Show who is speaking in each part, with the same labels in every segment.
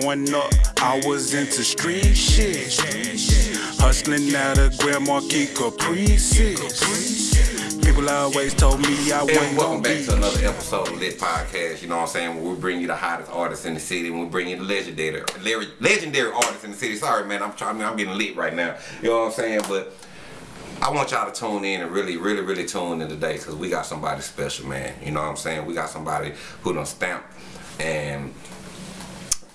Speaker 1: Growing up, I was into street shit. Hustling out of Grand Marquis Caprices. People always told me I wasn't
Speaker 2: welcome back to another episode of Lit Podcast. You know what I'm saying? Where we bring you the hottest artists in the city. and We bring you the legendary, legendary artists in the city. Sorry, man. I'm trying. I'm getting lit right now. You know what I'm saying? But I want y'all to tune in and really, really, really tune in today because we got somebody special, man. You know what I'm saying? We got somebody who done stamped and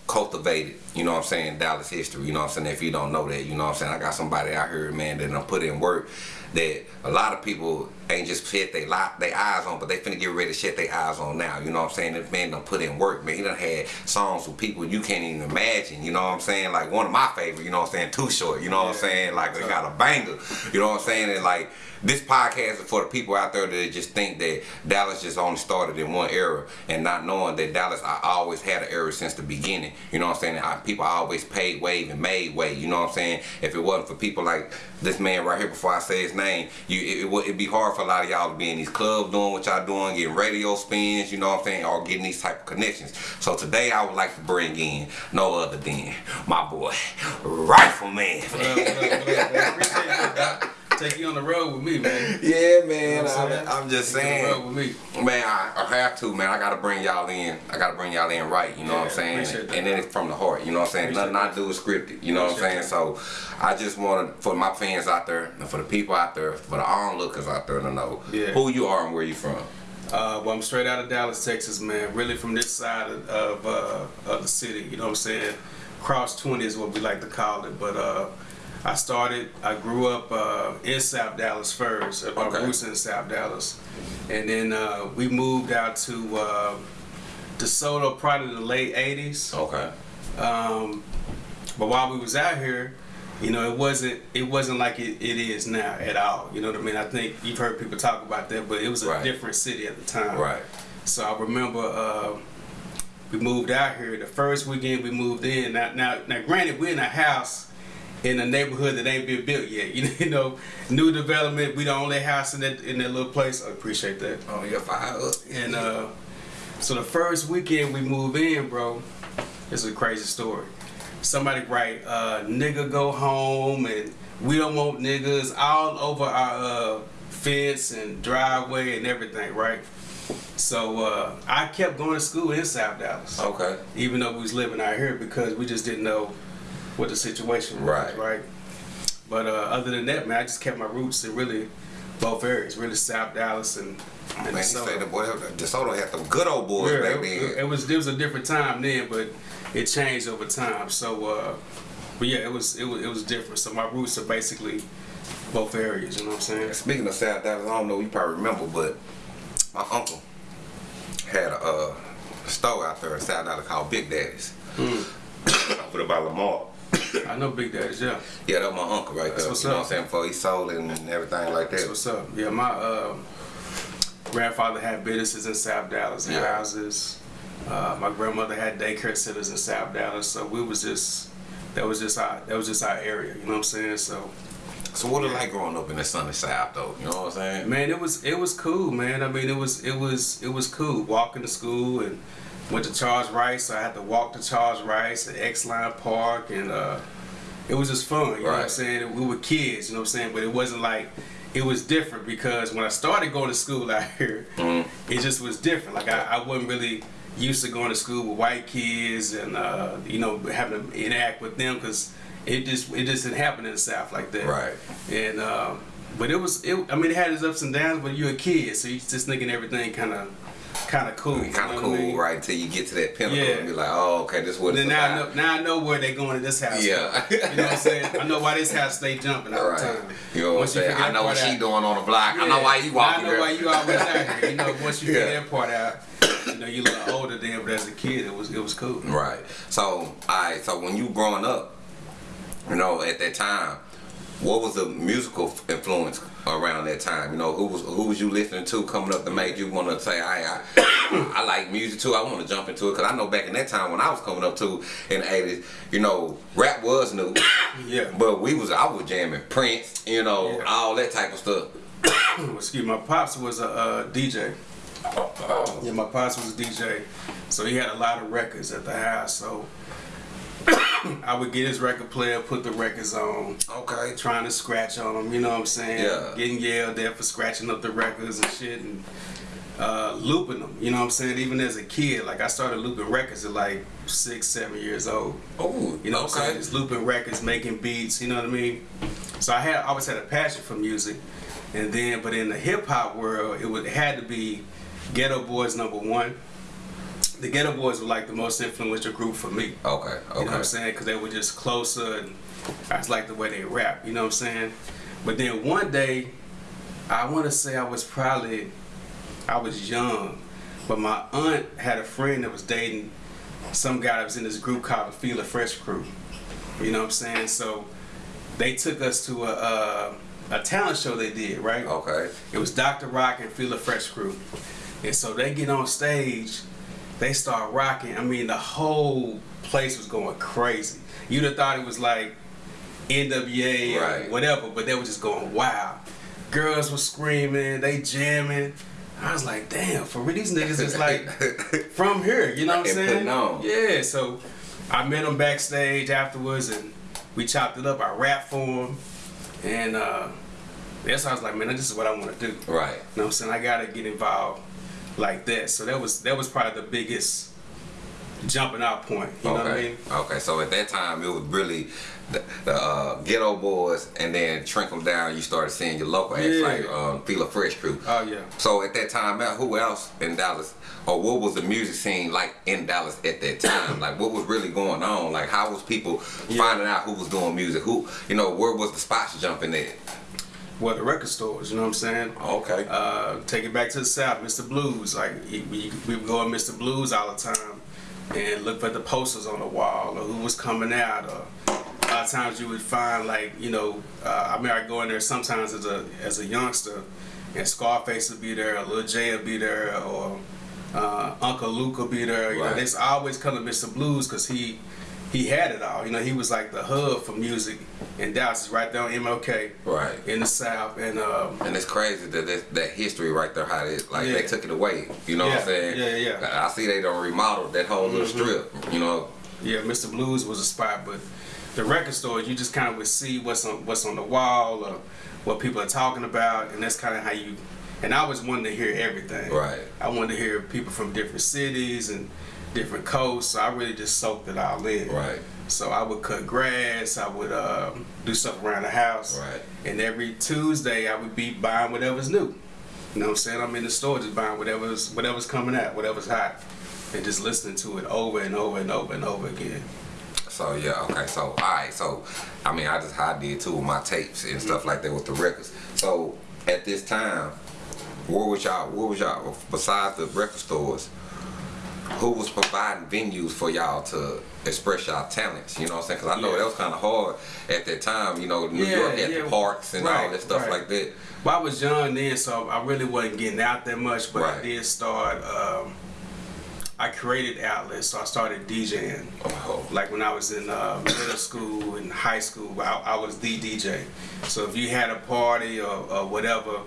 Speaker 2: cultivated, you know what I'm saying, Dallas history, you know what I'm saying, if you don't know that, you know what I'm saying, I got somebody out here, man, that done put in work that a lot of people ain't just set they lot they eyes on, but they finna get ready to shut their eyes on now, you know what I'm saying, this man done put in work, man, he done had songs with people you can't even imagine, you know what I'm saying, like one of my favorite, you know what I'm saying, Too Short, you know what I'm saying, like they got a banger, you know what I'm saying, and like, this podcast is for the people out there that just think that Dallas just only started in one era and not knowing that Dallas I always had an era since the beginning. You know what I'm saying? I, people always paid wave and made way. You know what I'm saying? If it wasn't for people like this man right here before I say his name, you it, it would it'd be hard for a lot of y'all to be in these clubs doing what y'all doing, getting radio spins, you know what I'm saying, or getting these type of connections. So today I would like to bring in no other than my boy, Rifleman.
Speaker 3: Man? Appreciate you, Doc. Take you on the road with me, man.
Speaker 2: Yeah, man.
Speaker 3: You know I'm?
Speaker 2: I'm, just
Speaker 3: Take you on the
Speaker 2: saying.
Speaker 3: road with me.
Speaker 2: Man, I, I have to, man. I gotta bring y'all in. I gotta bring y'all in right, you know
Speaker 3: Yeah,
Speaker 2: what I'm saying?
Speaker 3: appreciate that.
Speaker 2: And then it's from the heart, you know what I'm saying?
Speaker 3: Appreciate
Speaker 2: Nothing I do is scripted, you know what I'm saying?
Speaker 3: Appreciate
Speaker 2: So I just wanna, for my fans out there, and for the people out there, for the onlookers out there to know
Speaker 3: Yeah.
Speaker 2: who you are and where you from.
Speaker 3: Uh, well, I'm straight out of Dallas, Texas, man. Really from this side of, of, uh, of the city. You know what I'm saying? Cross 20 is what we like to call it. But uh, I started, I grew up uh, in South Dallas first. My
Speaker 2: Okay.
Speaker 3: roots in South Dallas. And then uh, we moved out to uh, DeSoto probably in the late 80s.
Speaker 2: Okay.
Speaker 3: Um, but while we was out here, you know, it wasn't it wasn't like it, it is now at all. You know what I mean? I think you've heard people talk about that, but it was a
Speaker 2: Right.
Speaker 3: different city at the time.
Speaker 2: Right.
Speaker 3: So I remember uh, we moved out here. The first weekend we moved in. Now, now, now, granted, we're in a house in a neighborhood that ain't been built yet. You know, new development. We the only house in that in that little place. I appreciate that.
Speaker 2: Oh, you're fired up.
Speaker 3: And uh, so the first weekend we move in, bro, it's a crazy story. Somebody write, uh, nigga go home and we don't want niggas all over our uh, fence and driveway and everything, right? So uh, I kept going to school in South Dallas,
Speaker 2: Okay.
Speaker 3: even though we was living out here because we just didn't know what the situation was,
Speaker 2: Right.
Speaker 3: right? But uh, other than that, man, I just kept my roots in really both areas, really South Dallas and, and
Speaker 2: Man,
Speaker 3: DeSoto.
Speaker 2: say the boy, DeSoto had some good old boys
Speaker 3: Yeah,
Speaker 2: back
Speaker 3: it,
Speaker 2: then.
Speaker 3: it was it was a different time then, but it changed over time. So, uh, but yeah, it was it was it was different. So my roots are basically both areas. You know what I'm saying?
Speaker 2: Speaking of South Dallas, I don't know, you probably remember, but my uncle had a uh, store out there in South Dallas called Big Daddy's.
Speaker 3: Hmm.
Speaker 2: Put it by Lamar.
Speaker 3: I know Big Daddy's. Yeah,
Speaker 2: Yeah, that was my uncle right
Speaker 3: That's
Speaker 2: there.
Speaker 3: what's
Speaker 2: you know what I'm saying? Before he sold it and everything like
Speaker 3: that's
Speaker 2: that.
Speaker 3: what's up. Yeah, my uh, grandfather had businesses in South Dallas and
Speaker 2: Yeah.
Speaker 3: houses. Uh, my grandmother had daycare centers in South Dallas. So we was just that was just our that was just our area. You know what I'm saying? So.
Speaker 2: So what it like growing up in the sunny South though? You know what I'm saying?
Speaker 3: Man, it was it was cool, man. I mean, it was it was it was cool. Walking to school and went to Charles Rice. So I had to walk to Charles Rice at Exline Park, and uh, it was just fun. You know what I'm saying? We were kids, you know what I'm saying. But it wasn't like it was different because when I started going to school out here, it just was different. Like I, I wasn't really used to going to school with white kids and uh, you know having to interact with them because it just it just didn't happen in the South like that.
Speaker 2: Right.
Speaker 3: And um, but it was it. I mean, it had its ups and downs. But you're a kid, so you just thinking everything kind of kind of cool.
Speaker 2: Kind of cool,
Speaker 3: I mean?
Speaker 2: right? Until you get to that pinnacle
Speaker 3: Yeah.
Speaker 2: and be like, oh, okay, this is what
Speaker 3: Then
Speaker 2: it's
Speaker 3: now I know now I know where they're going to this house.
Speaker 2: Yeah.
Speaker 3: you know what I'm saying? I know why this house stay jumping all
Speaker 2: Right.
Speaker 3: the time.
Speaker 2: You know what I'm saying? I know what she
Speaker 3: out-
Speaker 2: doing on the block. I know why you
Speaker 3: Now
Speaker 2: walking
Speaker 3: I know why you always out here. You know, once you
Speaker 2: Yeah.
Speaker 3: figure that part out, you know, you look older then, but as a kid, it was it was cool.
Speaker 2: Right. So, I so when you growing up, you know, at that time, what was the musical influence around that time? You know, who was who was you listening to coming up that made you want to say, I, I I like music too. I want to jump into it because I know back in that time when I was coming up too in the eighties, you know, rap was new,
Speaker 3: Yeah.
Speaker 2: but we was I was jamming Prince, you know,
Speaker 3: Yeah.
Speaker 2: all that type of stuff.
Speaker 3: Excuse me, my pops was a uh, DJ. Yeah, my pops was a DJ, so he had a lot of records at the house. So I would get his record player, put the records on,
Speaker 2: Okay.
Speaker 3: trying to scratch on them. You know what I'm saying?
Speaker 2: Yeah.
Speaker 3: Getting yelled at for scratching up the records and shit, and uh, looping them. You know what I'm saying? Even as a kid, like I started looping records at like six, seven years old.
Speaker 2: Oh,
Speaker 3: You know what I'm saying? Just looping records, making beats, you know what I mean? So I had I always had a passion for music. And then but in the hip hop world, it would it had to be Geto Boys number one. The Geto Boys were like the most influential group for me.
Speaker 2: Okay. Okay.
Speaker 3: You know what I'm saying? Because they were just closer and I just like the way they rap, you know what I'm saying? But then one day, I want to say I was probably, I was young, but my aunt had a friend that was dating some guy that was in this group called the Fila Fresh Crew. You know what I'm saying? So they took us to a, a, a talent show they did, right?
Speaker 2: Okay.
Speaker 3: It was Dr. Rock and Fila Fresh Crew. And so they get on stage, they start rocking. I mean, the whole place was going crazy. You'd have thought it was like NWA
Speaker 2: Right.
Speaker 3: or whatever, but they were just going wild. Girls were screaming, they jamming. I was like, damn, for real, these niggas is like from here, you know what I'm saying?
Speaker 2: on.
Speaker 3: Yeah, so I met him backstage afterwards and we chopped it up. I rapped for him. And uh, that's how I was like, man, this is what I want to do.
Speaker 2: right.
Speaker 3: You know what I'm saying? I gotta get involved like that. So that was that was probably the biggest jumping out point. You know
Speaker 2: okay.
Speaker 3: what I mean?
Speaker 2: Okay. So at that time, it was really the, the uh, Geto Boys, and then trickle down. You started seeing your local acts
Speaker 3: Yeah.
Speaker 2: like um, Fila Fresh Crew.
Speaker 3: Oh yeah.
Speaker 2: So at that time, who else in Dallas, or what was the music scene like in Dallas at that time? like what was really going on? Like how was people
Speaker 3: Yeah.
Speaker 2: finding out who was doing music? Who, you know, where was the spots jumping at?
Speaker 3: Well, the record stores. You know what I'm saying?
Speaker 2: Okay.
Speaker 3: Uh, take it back to the south, Mr. Blues. Like we, we would go to Mr. Blues all the time and look for the posters on the wall or who was coming out. Or a lot of times you would find like you know, uh, I mean, I go in there sometimes as a as a youngster, and Scarface would be there, or Lil J would be there, or uh, Uncle Luke would be there. You know,
Speaker 2: Right.
Speaker 3: they always come to Mr. Blues because he he had it all. You know, he was like the hub for music in Dallas. It's right there on MLK
Speaker 2: Right.
Speaker 3: in the South, and um,
Speaker 2: And it's crazy that that, that history right there, how they like they took it away. You know what I'm saying?
Speaker 3: yeah, yeah.
Speaker 2: I see they don't remodel that whole little strip. You know.
Speaker 3: Yeah, Mr. Blues was a spot, but the record stores you just kind of would see what's on what's on the wall or what people are talking about, and that's kind of how you. And I was wanting to hear everything.
Speaker 2: Right.
Speaker 3: I wanted to hear people from different cities and different coasts, so I really just soaked it all in.
Speaker 2: Right.
Speaker 3: So I would cut grass, I would um, do stuff around the house,
Speaker 2: Right.
Speaker 3: and every Tuesday I would be buying whatever's new. You know what I'm saying? I'm in the store just buying whatever's whatever's coming out, whatever's hot, and just listening to it over and over and over and over again.
Speaker 2: So yeah, okay. So all right. So I mean, I just how I did too with my tapes and stuff like that with the records. So at this time, where was y'all? Where was y'all? Besides the record stores, who was providing venues for y'all to express y'all talents? You know what I'm saying? Because I know
Speaker 3: Yeah.
Speaker 2: that was kind of hard at that time. You know, New
Speaker 3: Yeah,
Speaker 2: York had
Speaker 3: yeah.
Speaker 2: the parks and all that stuff
Speaker 3: right.
Speaker 2: like that.
Speaker 3: Well, I was young then, so I really wasn't getting out that much, but I did start. Um, I created outlets, so I started DJing.
Speaker 2: Oh,
Speaker 3: Like when I was in uh, middle school and high school, I, I was the DJ. So if you had a party or, or whatever,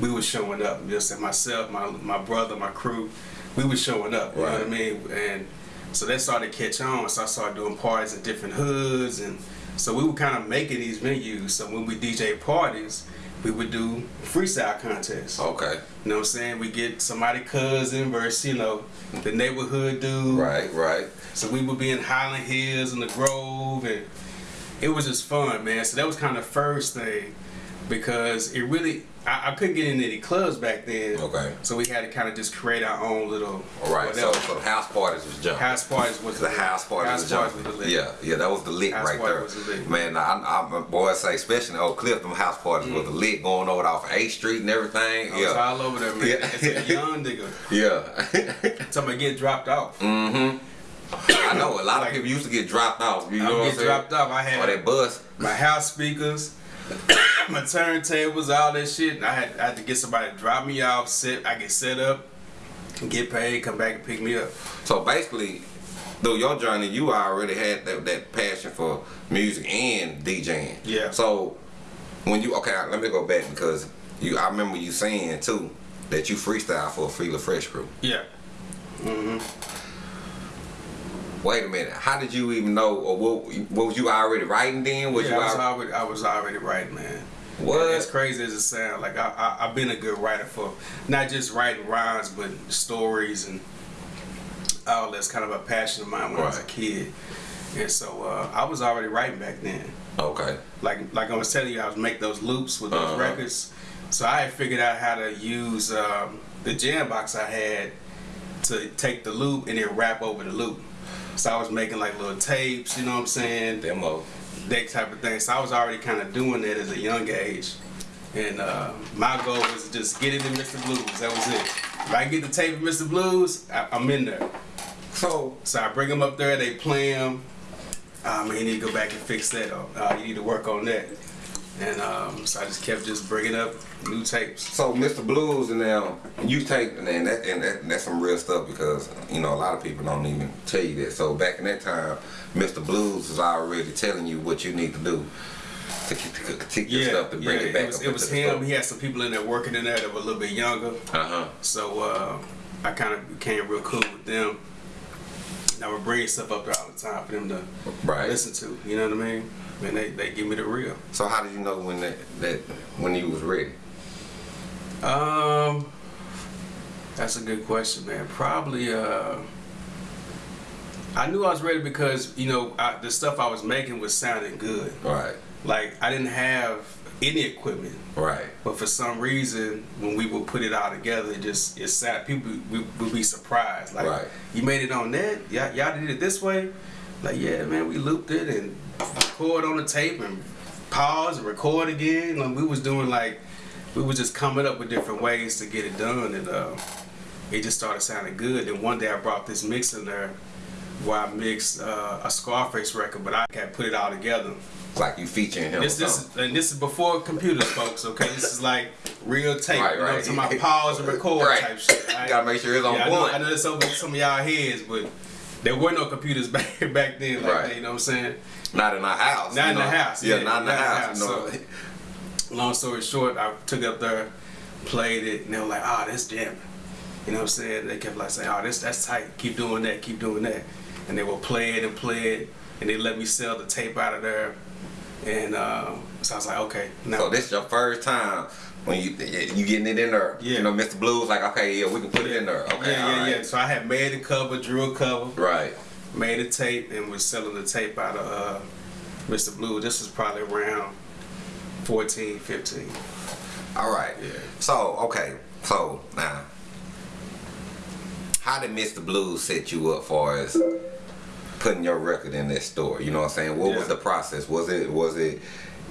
Speaker 3: we was showing up. Just myself, my my brother, my crew, we was showing up. You know what I mean? And so that started to catch on. So I started doing parties in different hoods, and so we were kind of making these venues. So when we DJ parties, we would do freestyle contests.
Speaker 2: okay.
Speaker 3: You know what I'm saying? We get somebody cousin versus you know the neighborhood dude.
Speaker 2: Right. Right.
Speaker 3: So we would be in Highland Hills and the Grove, and it was just fun, man. So that was kind of the first thing because it really I, I couldn't get into any clubs back then.
Speaker 2: Okay.
Speaker 3: So we had to kind of just create our own little
Speaker 2: All right. So,
Speaker 3: whatever.
Speaker 2: so the house parties was jumping.
Speaker 3: house parties was
Speaker 2: The house party
Speaker 3: house parties
Speaker 2: jumping.
Speaker 3: was the.
Speaker 2: Yeah, yeah, that was the lit
Speaker 3: House
Speaker 2: right there.
Speaker 3: was the lit.
Speaker 2: Man, I, I, boys say, especially in Oak Cliff, them house parties was the lit going over off 8th Street and everything.
Speaker 3: I was all over there, man.
Speaker 2: Yeah.
Speaker 3: As a young nigga,
Speaker 2: yeah.
Speaker 3: somebody get dropped off.
Speaker 2: Mm. Hmm. I know a lot of people used to get dropped off. You
Speaker 3: I
Speaker 2: know
Speaker 3: would
Speaker 2: what I'm
Speaker 3: get dropped off. I had
Speaker 2: Or that bus.
Speaker 3: my house speakers, my turntables, all that shit. And I had, I had to get somebody to drop me off, sit, I get set up, get paid, come back and pick me up.
Speaker 2: So basically, through your journey, you already had that, that passion for music and DJing.
Speaker 3: Yeah.
Speaker 2: So when you okay, let me go back because you, I remember you saying too that you freestyle for Fila Fresh Crew.
Speaker 3: Yeah. Mm-hmm.
Speaker 2: Wait a minute. How did you even know, or what, what was you already writing then? Was
Speaker 3: yeah,
Speaker 2: you
Speaker 3: I was
Speaker 2: already,
Speaker 3: I was already writing, man.
Speaker 2: What?
Speaker 3: As crazy as it sounds, like I, I I've been a good writer for not just writing rhymes, but stories and all that's kind of a passion of mine when I was a kid. And so uh, I was already writing back then.
Speaker 2: Okay.
Speaker 3: Like like I was telling you, I was make those loops with those
Speaker 2: Uh-huh.
Speaker 3: records. So I had figured out how to use um, the jam box I had to take the loop and then rap over the loop. So I was making like little tapes, you know what I'm saying?
Speaker 2: Demo.
Speaker 3: that type of thing. So I was already kind of doing that as a young age. And uh, my goal was to just get it in Mr. Blues. That was it. If I can get the tape of Mr. Blues, I, I'm in there.
Speaker 2: So,
Speaker 3: So I bring them up there, they play them. Uh, man, you need to go back and fix that. Or, uh, you need to work on that. And um, so I just kept just bringing up new tapes.
Speaker 2: so Mr. Blues and now you take and that and that, that's some real stuff because you know a lot of people don't even tell you that. So back in that time, Mr. Blues was already telling you what you need to do to, to, to take your stuff to bring
Speaker 3: yeah,
Speaker 2: it back.
Speaker 3: It was, it was him. He had some people in there working in there that were a little bit younger.
Speaker 2: Uh huh.
Speaker 3: So uh, I kind of became real cool with them. And I would bring stuff up there all the time for them to
Speaker 2: Right.
Speaker 3: listen to. You know what I mean? And they, they give me the real.
Speaker 2: So how did you know when that, that when you was ready?
Speaker 3: Um, that's a good question, man. Probably. Uh, I knew I was ready because you know I, the stuff I was making was sounding good.
Speaker 2: Right.
Speaker 3: Like I didn't have any equipment.
Speaker 2: Right.
Speaker 3: But for some reason, when we would put it all together, it just it sat. People would, would be surprised. Like,
Speaker 2: Right.
Speaker 3: you made it on that? Y'all, y'all did it this way? Like, yeah, man, we looped it and record on the tape and pause and record again. Like, we was doing like, we was just coming up with different ways to get it done, and uh, it just started sounding good. And one day I brought this mix in there where I mixed uh, a Scarface record, but I can't put it all together.
Speaker 2: Like you featuring him.
Speaker 3: This, this, is, and this is before computers, folks. Okay, this is like real tape.
Speaker 2: Right,
Speaker 3: you know,
Speaker 2: right.
Speaker 3: what I'm talking about pause and record
Speaker 2: Right.
Speaker 3: type shit.
Speaker 2: You gotta make sure it's on
Speaker 3: yeah, I know,
Speaker 2: point.
Speaker 3: I know that's over some of y'all heads, but there were no computers back back then like
Speaker 2: Right.
Speaker 3: that. You know what I'm saying?
Speaker 2: Not in our house.
Speaker 3: Not in the house,
Speaker 2: Yeah,
Speaker 3: yeah,
Speaker 2: not in the
Speaker 3: not in the
Speaker 2: house. you
Speaker 3: so- Long story short, I took it up there, played it, and they were like, "Ah, that's jamming." You know what I'm saying? They kept like saying, "Oh, that's that's tight. Keep doing that. Keep doing that." And they would play it and play it, and they let me sell the tape out of there. And uh, so I was like, "Okay, now."
Speaker 2: So this is your first time when you you getting it in there.
Speaker 3: Yeah.
Speaker 2: You know, Mr. Blues like, okay, yeah, we can put it in there. Okay,
Speaker 3: yeah, yeah,
Speaker 2: right.
Speaker 3: yeah. So I had made a cover, drew a cover,
Speaker 2: Right.
Speaker 3: Made a tape, and was selling the tape out of uh, Mr. Blue. This was probably around 14, 15.
Speaker 2: All right.
Speaker 3: Yeah.
Speaker 2: So okay. So now, how did Mr. Blue set you up for as putting your record in this store? You know what I'm saying? What was the process? Was it was it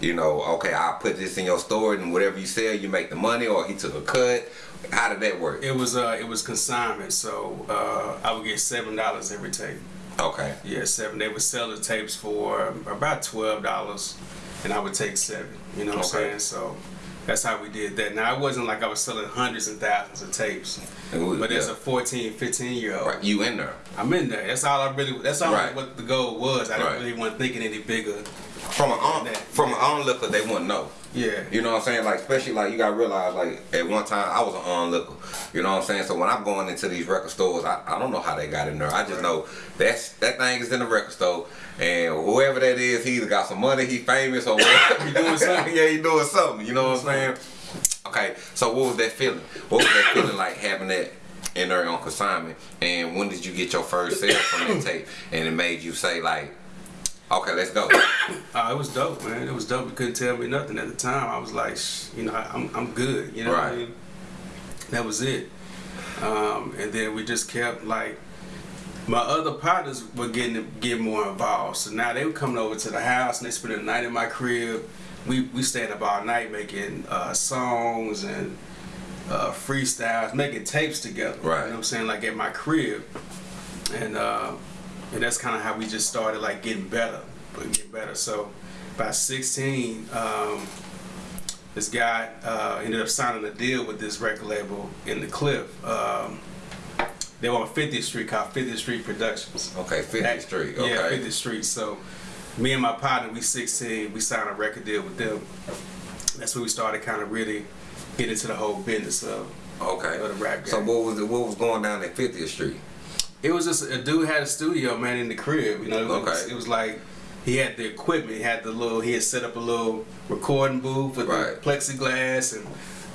Speaker 2: you know okay I'll put this in your store and whatever you sell you make the money or he took a cut? How did that work?
Speaker 3: It was uh, it was consignment, so uh, I would get seven dollars every tape.
Speaker 2: Okay.
Speaker 3: Yeah, seven. They would sell the tapes for about twelve dollars, and I would take seven. You know what
Speaker 2: Okay.
Speaker 3: I'm saying? So that's how we did that. Now it wasn't like I was selling hundreds and thousands of tapes, but as a 14, 15 year old,
Speaker 2: Right. You in there.
Speaker 3: I'm in there. That's all I really. That's all
Speaker 2: Right.
Speaker 3: what the goal was. I didn't
Speaker 2: Right.
Speaker 3: really want thinking any bigger.
Speaker 2: From an on, from an onlooker, they wouldn't know.
Speaker 3: Yeah.
Speaker 2: You know what I'm saying? Like, especially like you gotta realize, like at one time I was an onlooker. You know what I'm saying? So when I'm going into these record stores, I, I don't know how they got in there. I just know that's that thing is in the record store, and whoever that is, he either got some money, he famous, or whatever.
Speaker 3: He doing something.
Speaker 2: yeah, he doing something. You know what I'm saying? Okay, so what was that feeling? What was that feeling like having that in there on consignment? And when did you get your first sale from that tape? And it made you say like, okay, let's go.
Speaker 3: Uh, it was dope, man. It was dope. You couldn't tell me nothing at the time. I was like, you know, I, I'm I'm good. You know what I mean? That was it. Um, and then we just kept like my other partners were getting getting more involved. So now they were coming over to the house and they spent the night in my crib. We we stayed up all night making uh, songs and uh, freestyles, making tapes together.
Speaker 2: Right.
Speaker 3: You know what I'm saying? Like at my crib. And uh, and that's kind of how we just started like getting better, but getting better. So by 16, um, this guy uh, ended up signing a deal with this record label in the Cliff. Um, they were on 50th Street called 50th Street Productions.
Speaker 2: Okay, 50th
Speaker 3: That-
Speaker 2: Street.
Speaker 3: Yeah,
Speaker 2: Okay.
Speaker 3: 50th Street. So me and my partner, we 16, we signed a record deal with them. That's when we started kind of really getting into the whole business of
Speaker 2: Okay.
Speaker 3: Of the rap
Speaker 2: So what was it, what was going down at 50th Street?
Speaker 3: It was just a dude had a studio man in the crib. You know, it was,
Speaker 2: Okay.
Speaker 3: it was like he had the equipment. He had the little. He had set up a little recording booth with
Speaker 2: Right.
Speaker 3: the plexiglass and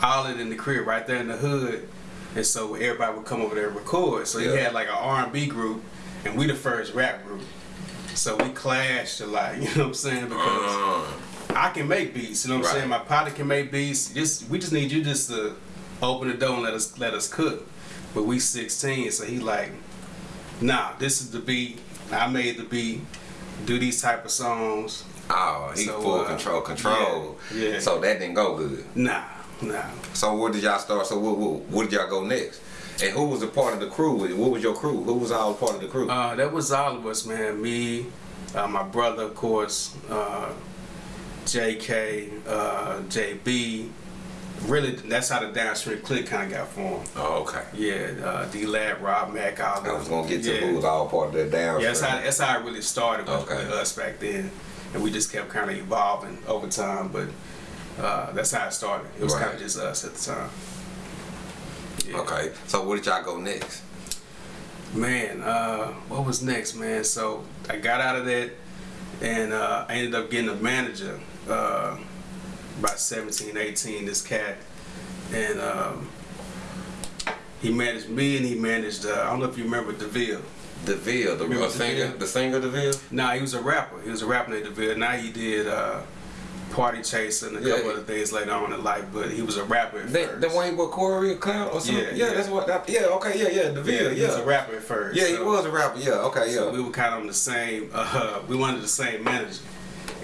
Speaker 3: all it in the crib right there in the hood. And so everybody would come over there and record. So he had like an R and B group, and we the first rap group. So we clashed a lot. You know what I'm saying? Because
Speaker 2: Uh,
Speaker 3: I can make beats. You know what I'm saying? My partner can make beats. Just we just need you just to open the door and let us let us cook. But we 16, so he like, nah, this is the beat. I made the beat. Do these type of songs.
Speaker 2: oh, he
Speaker 3: So,
Speaker 2: full
Speaker 3: uh,
Speaker 2: control, control.
Speaker 3: yeah, yeah.
Speaker 2: So that didn't go good.
Speaker 3: Nah, nah.
Speaker 2: So where did y'all start? So what, what, where did y'all go next? And who was a part of the crew? What was your crew? Who was all part of the crew?
Speaker 3: Uh, that was all of us, man. Me, uh, my brother, of course, uh, JK, uh, JB. Really, that's how the downstream click kind of got formed.
Speaker 2: oh, okay.
Speaker 3: Yeah, uh, D Lab, Rob Mack, all
Speaker 2: I was gonna get to
Speaker 3: yeah.
Speaker 2: who was all part of that down.
Speaker 3: Yeah, that's how, that's how it really started with,
Speaker 2: Okay.
Speaker 3: with us back then. And we just kept kind of evolving over time, but uh, that's how it started. It was
Speaker 2: Right.
Speaker 3: kind of just us at the time. Yeah.
Speaker 2: Okay. So where did y'all go next?
Speaker 3: Man, uh, what was next, man? So I got out of that and uh, I ended up getting a manager uh, about 17, 18, this cat. And um, he managed me and he managed, uh, I don't know if you remember DeVille.
Speaker 2: DeVille, the
Speaker 3: Remember
Speaker 2: uh, singer,
Speaker 3: DeVille?
Speaker 2: the singer DeVille.
Speaker 3: Nah, he was a rapper. He was a rapper named DeVille. Now he did uh, Party Chaser and a
Speaker 2: Yeah.
Speaker 3: couple other things later on in life, but he was a rapper at
Speaker 2: The,
Speaker 3: first.
Speaker 2: the one with Corey Cloud or something?
Speaker 3: Yeah,
Speaker 2: Yeah,
Speaker 3: yeah.
Speaker 2: that's what. That, yeah, okay, yeah, yeah,
Speaker 3: yeah,
Speaker 2: DeVille,
Speaker 3: he was a rapper at first.
Speaker 2: Yeah, he was a rapper. Yeah, okay, yeah.
Speaker 3: So we were kind of on the same. Uh, we wanted the same manager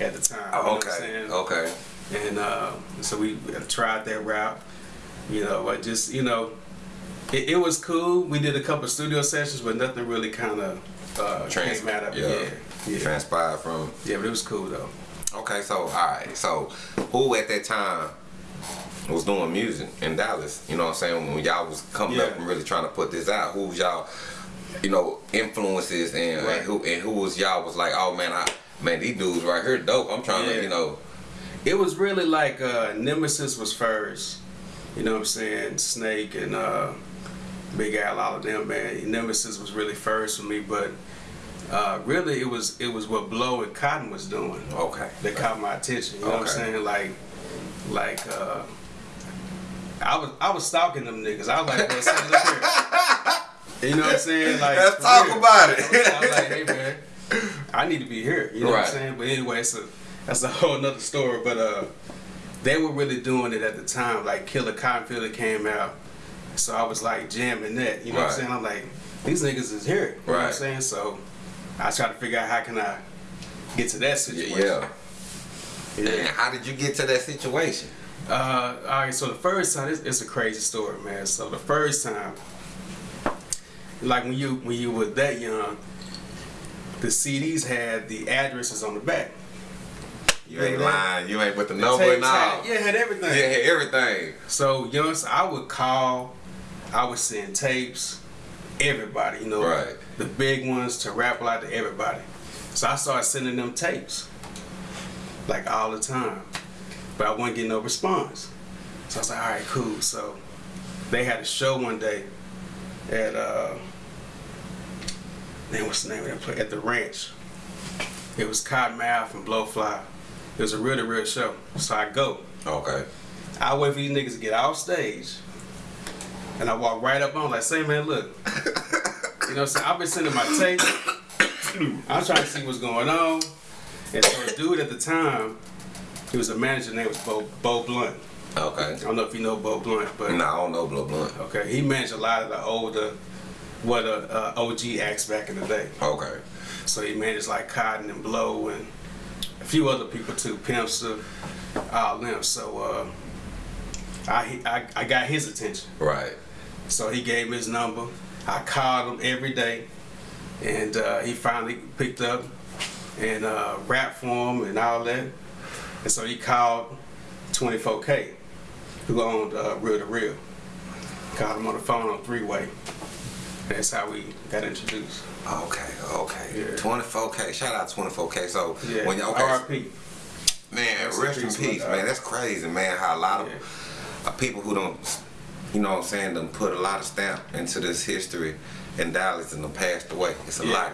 Speaker 3: at the time. you know
Speaker 2: Oh,
Speaker 3: what I'm
Speaker 2: okay, okay.
Speaker 3: And uh, so we tried that route. You know, I just you know, it, it was cool. We did a couple studio sessions, but nothing really kind of uh,
Speaker 2: Trans-
Speaker 3: came out of
Speaker 2: yeah.
Speaker 3: Yeah, yeah,
Speaker 2: Transpired from.
Speaker 3: yeah. But it was cool though.
Speaker 2: Okay, so all right, so who at that time was doing music in Dallas? You know what I'm saying? When y'all was coming up
Speaker 3: Yeah.
Speaker 2: and really trying to put this out, who was y'all, you know, influences and,
Speaker 3: Right.
Speaker 2: and who and who was y'all was like, oh man, I man, these dudes right here dope. I'm trying to, you know,
Speaker 3: It was really like uh, Nemesis was first. You know what I'm saying? Snake and uh, Big Al, all of them, man. Nemesis was really first for me, but uh, really it was it was what Blow and Cotton was doing
Speaker 2: okay,
Speaker 3: that caught my attention. You know what I'm saying? Like, like uh, I was I was stalking them niggas. I was like, man, send it up here. You know what I'm saying? Like,
Speaker 2: Let's talk
Speaker 3: real.
Speaker 2: about it.
Speaker 3: I was, I was like, hey man, I need to be here. You know what I'm saying? But anyway, a that's a whole nother story. But uh, they were really doing it at the time. Like Killer Cottonfield came out, so I was like jamming that. You know what I'm saying? I'm like, these niggas is here. You know what I'm saying? So I try to figure out how can I get to that situation.
Speaker 2: yeah.
Speaker 3: Yeah.
Speaker 2: And how did you get to that situation?
Speaker 3: Uh, all right, so the first time, it's, it's a crazy story, man. So the first time, like when you when you were that young, the CDs had the addresses on the back.
Speaker 2: You ain't
Speaker 3: Yeah.
Speaker 2: lying. You ain't with the number and all.
Speaker 3: Yeah, had everything.
Speaker 2: Yeah, had everything.
Speaker 3: So young, so I would call, I would send tapes, everybody, you know,
Speaker 2: Right.
Speaker 3: the big ones to rap out to everybody. So I started sending them tapes, like all the time, but I wasn't getting no response. So I was like, all right, cool. So they had a show one day at uh, man, what's the name of that place? At the ranch. It was Cottonmouth and Blowfly. It was a really real show. So I go.
Speaker 2: Okay.
Speaker 3: I wait for these niggas to get off stage. And I walk right up on like, say man, look. you know what I'm saying? I've been sending my tape. I'm trying to see what's going on. And so the dude at the time, he was a manager name was Bo, Bo Blunt.
Speaker 2: Okay.
Speaker 3: I don't know if you know Bo Blunt, but
Speaker 2: Nah, I don't know Bo Blunt.
Speaker 3: okay, he managed a lot of the older, what uh, uh, OG acts back in the day.
Speaker 2: Okay.
Speaker 3: So he managed like Cotton and Blow and a few other people too, Pimpster, all them. So uh, I, I I got his attention.
Speaker 2: Right.
Speaker 3: So he gave me his number. I called him every day, and uh, he finally picked up and uh, rapped for him and all that. And so he called 24K, who owned uh, Real to Real. Called him on the phone on three way. That's how we got introduced.
Speaker 2: Okay, okay.
Speaker 3: Yeah.
Speaker 2: 24K. Shout out 24K. So
Speaker 3: Yeah.
Speaker 2: when you okay,
Speaker 3: R.I.P.
Speaker 2: man,
Speaker 3: Rest in peace,
Speaker 2: man. That's crazy, man. How a lot of
Speaker 3: Yeah.
Speaker 2: uh, people who don't, you know, what I'm saying, them put a lot of stamp into this history, in Dallas and them passed away. It's a
Speaker 3: Yeah.
Speaker 2: lot.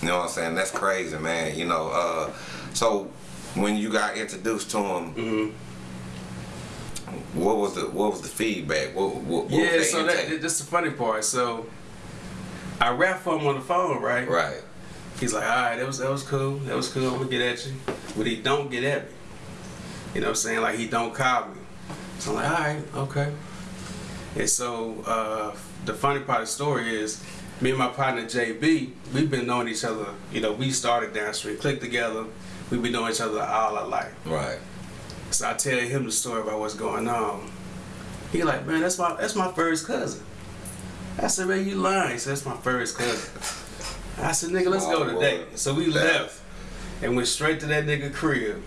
Speaker 2: You know what I'm saying? That's crazy, man. You know, uh, so when you got introduced to him,
Speaker 3: hmm
Speaker 2: what was the what was the feedback? What, what, what
Speaker 3: Yeah, so that that's the funny part. So I rap for him on the phone, right?
Speaker 2: right.
Speaker 3: He's like, all right, that was that was cool. That was cool. I'm gonna get at you, but he don't get at me. You know what I'm saying? Like he don't call me. So I'm like, all right, okay. And so uh, the funny part of the story is, me and my partner JB, we've been knowing each other. You know, we started downstream, clicked together. We've been knowing each other all our life.
Speaker 2: Right.
Speaker 3: So I tell him the story about what's going on. He like, man, that's my that's my first cousin. I said, man, you lying. He said, that's my first cousin. I said, nigga, let's go today. So we left and went straight to that nigga crib.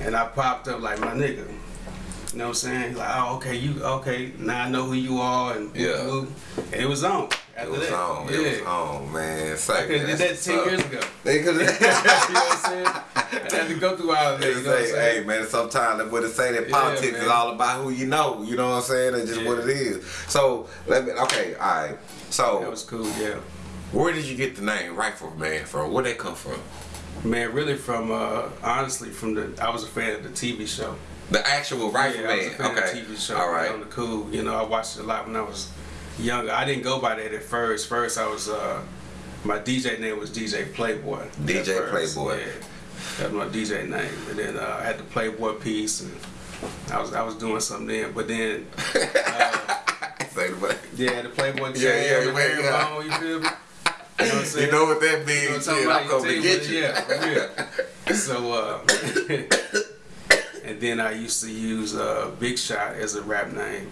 Speaker 3: And I popped up like my nigga. You know what I'm saying? He like, oh, okay, you okay? Now I know who you are, and
Speaker 2: Yeah.
Speaker 3: and it was on.
Speaker 2: It was
Speaker 3: that.
Speaker 2: on.
Speaker 3: Yeah.
Speaker 2: It was on, man. Say,
Speaker 3: I could have did that
Speaker 2: that's
Speaker 3: ten
Speaker 2: what's
Speaker 3: years ago.
Speaker 2: They could
Speaker 3: you know what I'm saying? I had to go through all of that. You know what I'm
Speaker 2: hey man, sometimes what it say that
Speaker 3: Yeah,
Speaker 2: politics is all about who you know. You know what I'm saying? That's just
Speaker 3: Yeah.
Speaker 2: what it is. So let me. Okay, all right. So
Speaker 3: That was cool. Yeah.
Speaker 2: where did you get the name Rifle Man from? Where that come from?
Speaker 3: Man, really from uh honestly from the I was a fan of the TV show.
Speaker 2: The actual Rifle
Speaker 3: yeah, I was a
Speaker 2: Man. Okay.
Speaker 3: TV show.
Speaker 2: all
Speaker 3: On the cool, you know, I watched it a lot when I was younger. I didn't go by that at first. First, I was uh my DJ name was DJ Playboy.
Speaker 2: DJ Playboy.
Speaker 3: Yeah, that was my DJ name. And then uh, I had the Playboy piece, and I was I was doing something then. But then
Speaker 2: way.
Speaker 3: yeah, the Playboy chain,
Speaker 2: Yeah, yeah,
Speaker 3: the
Speaker 2: man, yeah.
Speaker 3: bone, you feel me? You know what I'm saying?
Speaker 2: You know what that
Speaker 3: You know
Speaker 2: means?
Speaker 3: what I'm
Speaker 2: shit. I'm
Speaker 3: talking
Speaker 2: coming to
Speaker 3: about?
Speaker 2: get you.
Speaker 3: what- Yeah. So, uh, and then I used to use uh, Big Shot as a rap name,